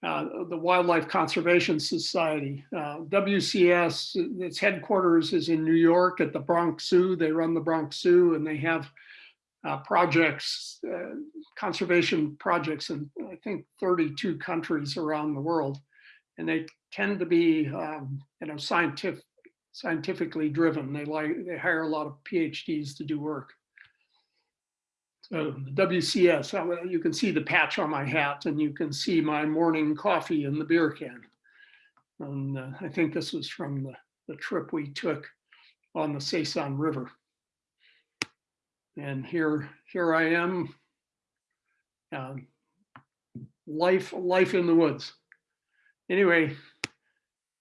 uh, the Wildlife Conservation Society. Uh, WCS, its headquarters is in New York at the Bronx Zoo. They run the Bronx Zoo and they have uh, projects, uh, conservation projects in I think 32 countries around the world. And they tend to be, um, you know, scientific, scientifically driven. They like, they hire a lot of PhDs to do work. So the WCS, you can see the patch on my hat and you can see my morning coffee in the beer can. And uh, I think this was from the, the trip we took on the Sesan River. And here, here I am, um, life, life in the woods. Anyway,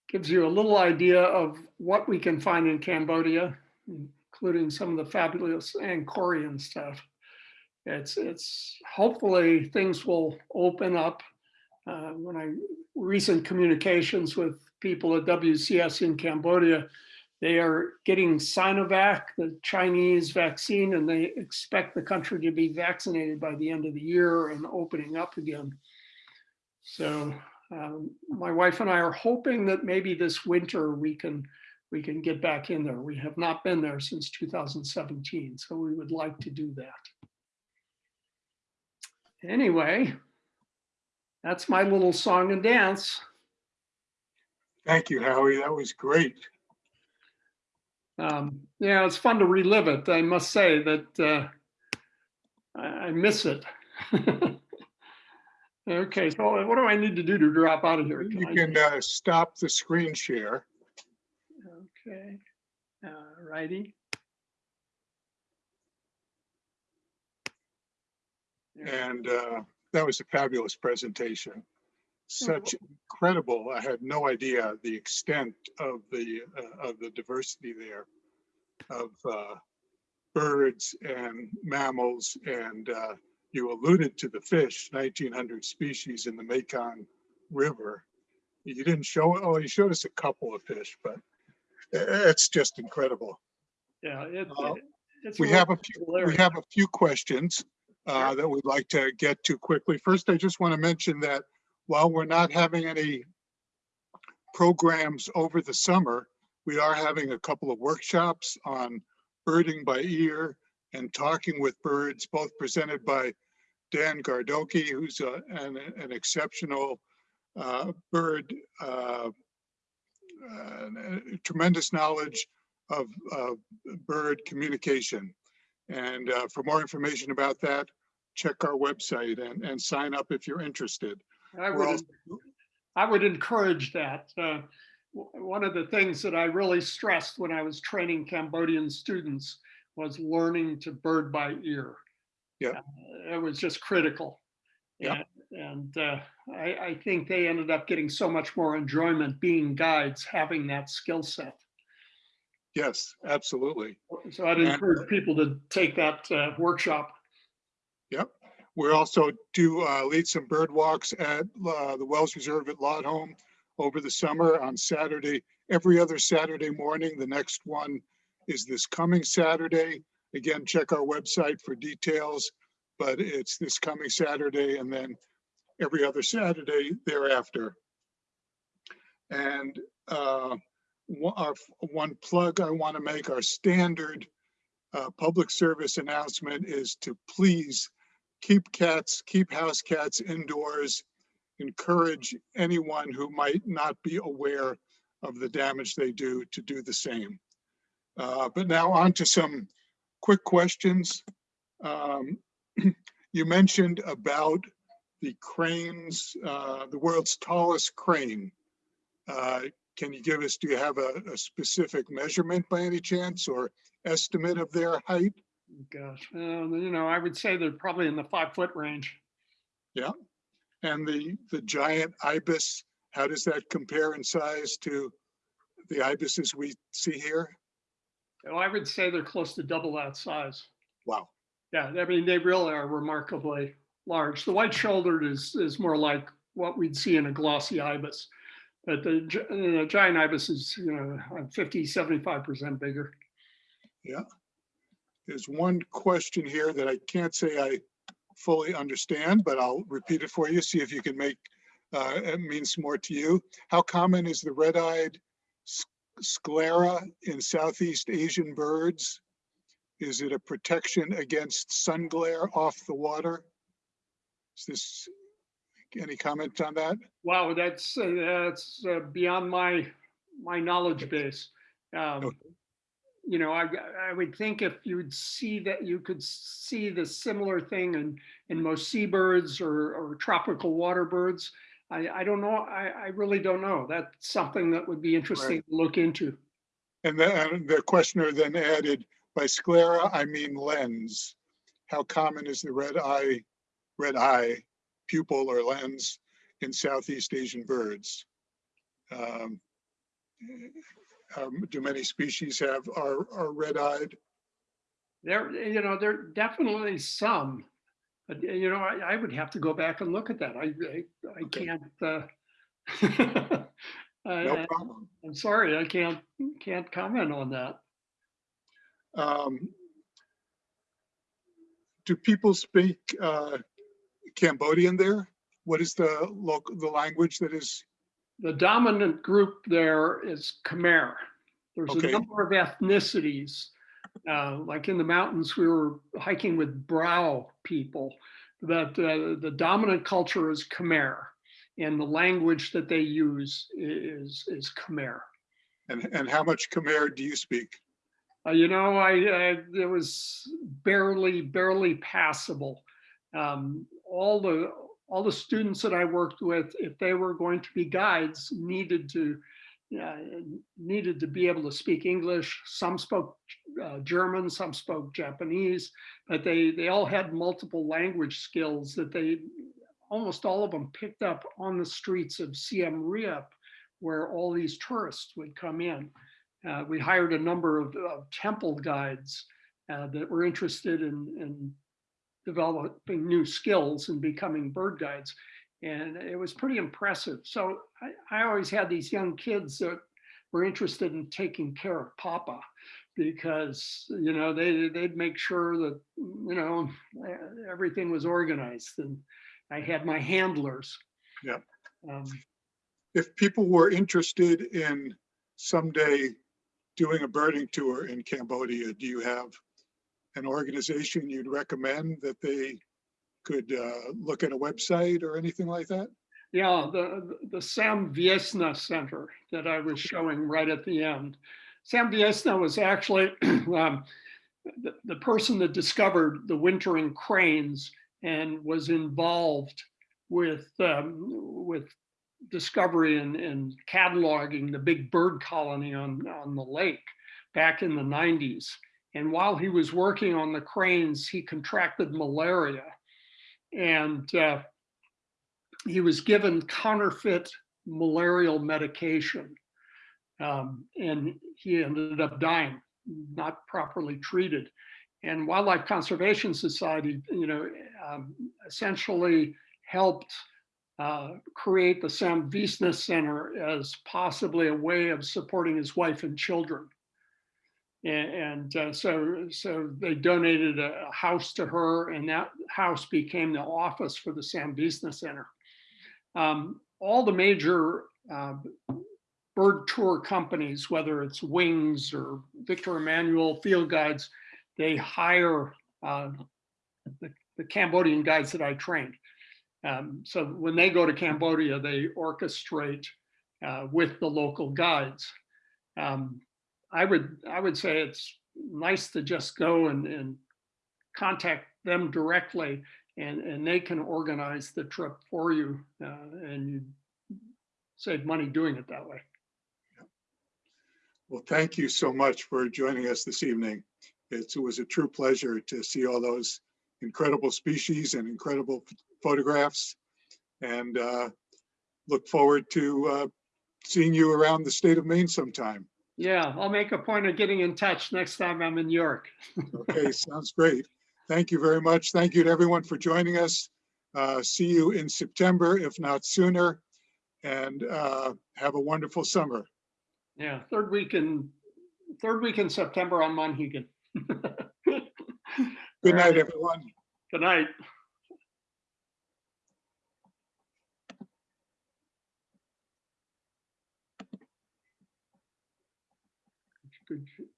gives you a little idea of what we can find in Cambodia, including some of the fabulous Angkorian stuff it's it's hopefully things will open up. Uh, when I recent communications with people at WCS in Cambodia, they are getting Sinovac, the Chinese vaccine, and they expect the country to be vaccinated by the end of the year and opening up again. So um, my wife and I are hoping that maybe this winter we can we can get back in there. We have not been there since 2017, so we would like to do that anyway, that's my little song and dance. Thank you, Howie. That was great. Um, yeah, it's fun to relive it. I must say that uh, I, miss it. okay, so what do I need to do to drop out of here? You I- can uh, stop the screen share. Okay, all righty. And uh, that was a fabulous presentation. Such incredible, I had no idea the extent of the, uh, of the diversity there of uh, birds and mammals and uh, you alluded to the fish, 1900 species in the Mekong River. You didn't show, oh, you showed us a couple of fish, but it's just incredible. Yeah, it, Uh, it's. We have a few, we have a few questions uh, that we'd like to get to quickly. First, I just want to mention that while we're not having any programs over the summer, we are having a couple of workshops on birding by ear and talking with birds, both presented by Dan Gardoqui, who's a- an, an exceptional uh, bird, uh, uh, tremendous knowledge of, of bird communication. And uh, for more information about that, check our website and, and sign up if you're interested. I would, also- I would encourage that. Uh, One of the things that I really stressed when I was training Cambodian students was learning to bird by ear. Yeah. Uh, It was just critical. Yeah. And, and uh, I, I think they ended up getting so much more enjoyment being guides, having that skill set. Yes, absolutely. So I'd encourage people to take that uh, workshop. Yep. We also do uh, lead some bird walks at uh, the Wells Reserve at Laudholm over the summer on Saturday, every other Saturday morning. The next one is this coming Saturday. Again, check our website for details, but it's this coming Saturday and then every other Saturday thereafter. And uh, one our- one plug I want to make, our standard uh, public service announcement is to please keep cats, keep house cats indoors. Encourage anyone who might not be aware of the damage they do to do the same. Uh, But now on to some quick questions. Um, You mentioned about the cranes, uh, the world's tallest crane. Uh, Can you give us, do you have a, a specific measurement by any chance or estimate of their height? Gosh, uh, you know, I would say they're probably in the five foot range. Yeah. And the, the giant ibis, how does that compare in size to the ibises we see here? Oh, I would say they're close to double that size. Wow, Yeah, I mean, they really are remarkably large. The white shouldered is, is more like what we'd see in a glossy ibis. But the gi- uh, giant ibis is, you know, 50, 75% bigger. Yeah. There's one question here that I can't say I fully understand, but I'll repeat it for you, see if you can make, uh, it means more to you. How common is the red-eyed sclera in Southeast Asian birds? Is it a protection against sun glare off the water? Is this, any comment on that? Wow, that's, uh, that's uh, beyond my, my knowledge base. Um, Okay. You know, I, I would think if you'd see that, you could see the similar thing in, in most seabirds or, or tropical water birds. I, I don't know, I, I really don't know. That's something that would be interesting to look into. And then the questioner then added, by sclera, I mean lens. How common is the red eye, red eye pupil or lens in Southeast Asian birds? Um, um, Do many species have, are, are red-eyed? There, you know, there are definitely some. But, you know, I, I would have to go back and look at that. I, I, I Okay. can't, uh, No I- problem. I'm sorry, I can't, can't comment on that. Um, Do people speak uh, Cambodian there? What is the local, the language that is, The dominant group there is Khmer. There's a number of ethnicities. Uh, like in the mountains, we were hiking with Brao people. That uh, the dominant culture is Khmer, and the language that they use is is Khmer. and, and how much Khmer do you speak? Uh, you know, I, I it was barely, barely passable. Um, all the all the students that I worked with, if they were going to be guides, needed to uh, needed to be able to speak English. Some spoke uh, German, some spoke Japanese, but they they all had multiple language skills that they almost all of them picked up on the streets of Siem Reap, where all these tourists would come in. Uh, we hired a number of, of temple guides uh, that were interested in, in developing new skills and becoming bird guides. And it was pretty impressive. So I, I always had these young kids that were interested in taking care of Papa because, you know, they, they'd make sure that, you know, everything was organized and I had my handlers. Yeah. Um, If people were interested in someday doing a birding tour in Cambodia, do you have an organization you'd recommend that they could uh, look at a website or anything like that? Yeah, the, the Sam Veasna Center that I was showing right at the end. Sam Veasna was actually um, the, the person that discovered the wintering cranes and was involved with, um, with discovery and, and cataloging the big bird colony on, on the lake back in the 90s. And while he was working on the cranes, he contracted malaria. And uh, he was given counterfeit malarial medication. Um, and he ended up dying, not properly treated. And Wildlife Conservation Society, you know, um, essentially helped uh, create the Sam Veasna Center as possibly a way of supporting his wife and children. And, and uh, so, so they donated a house to her and that house became the office for the Sam Veasna Center. Um, all the major uh, bird tour companies, whether it's Wings or Victor Emanuel Field Guides, they hire uh, the, the, Cambodian guides that I trained. Um, so when they go to Cambodia, they orchestrate uh, with the local guides. Um, I would I would say it's nice to just go and, and contact them directly and, and they can organize the trip for you uh, and you save money doing it that way. Well, thank you so much for joining us this evening. It's, it was a true pleasure to see all those incredible species and incredible photographs and uh, look forward to uh, seeing you around the state of Maine sometime. Yeah, I'll make a point of getting in touch next time I'm in New York. okay, sounds great. Thank you very much. Thank you to everyone for joining us. Uh, see you in September, if not sooner, and uh, have a wonderful summer. Yeah, third week in third week in September on Monhegan. Good night, everyone. Good night. Good.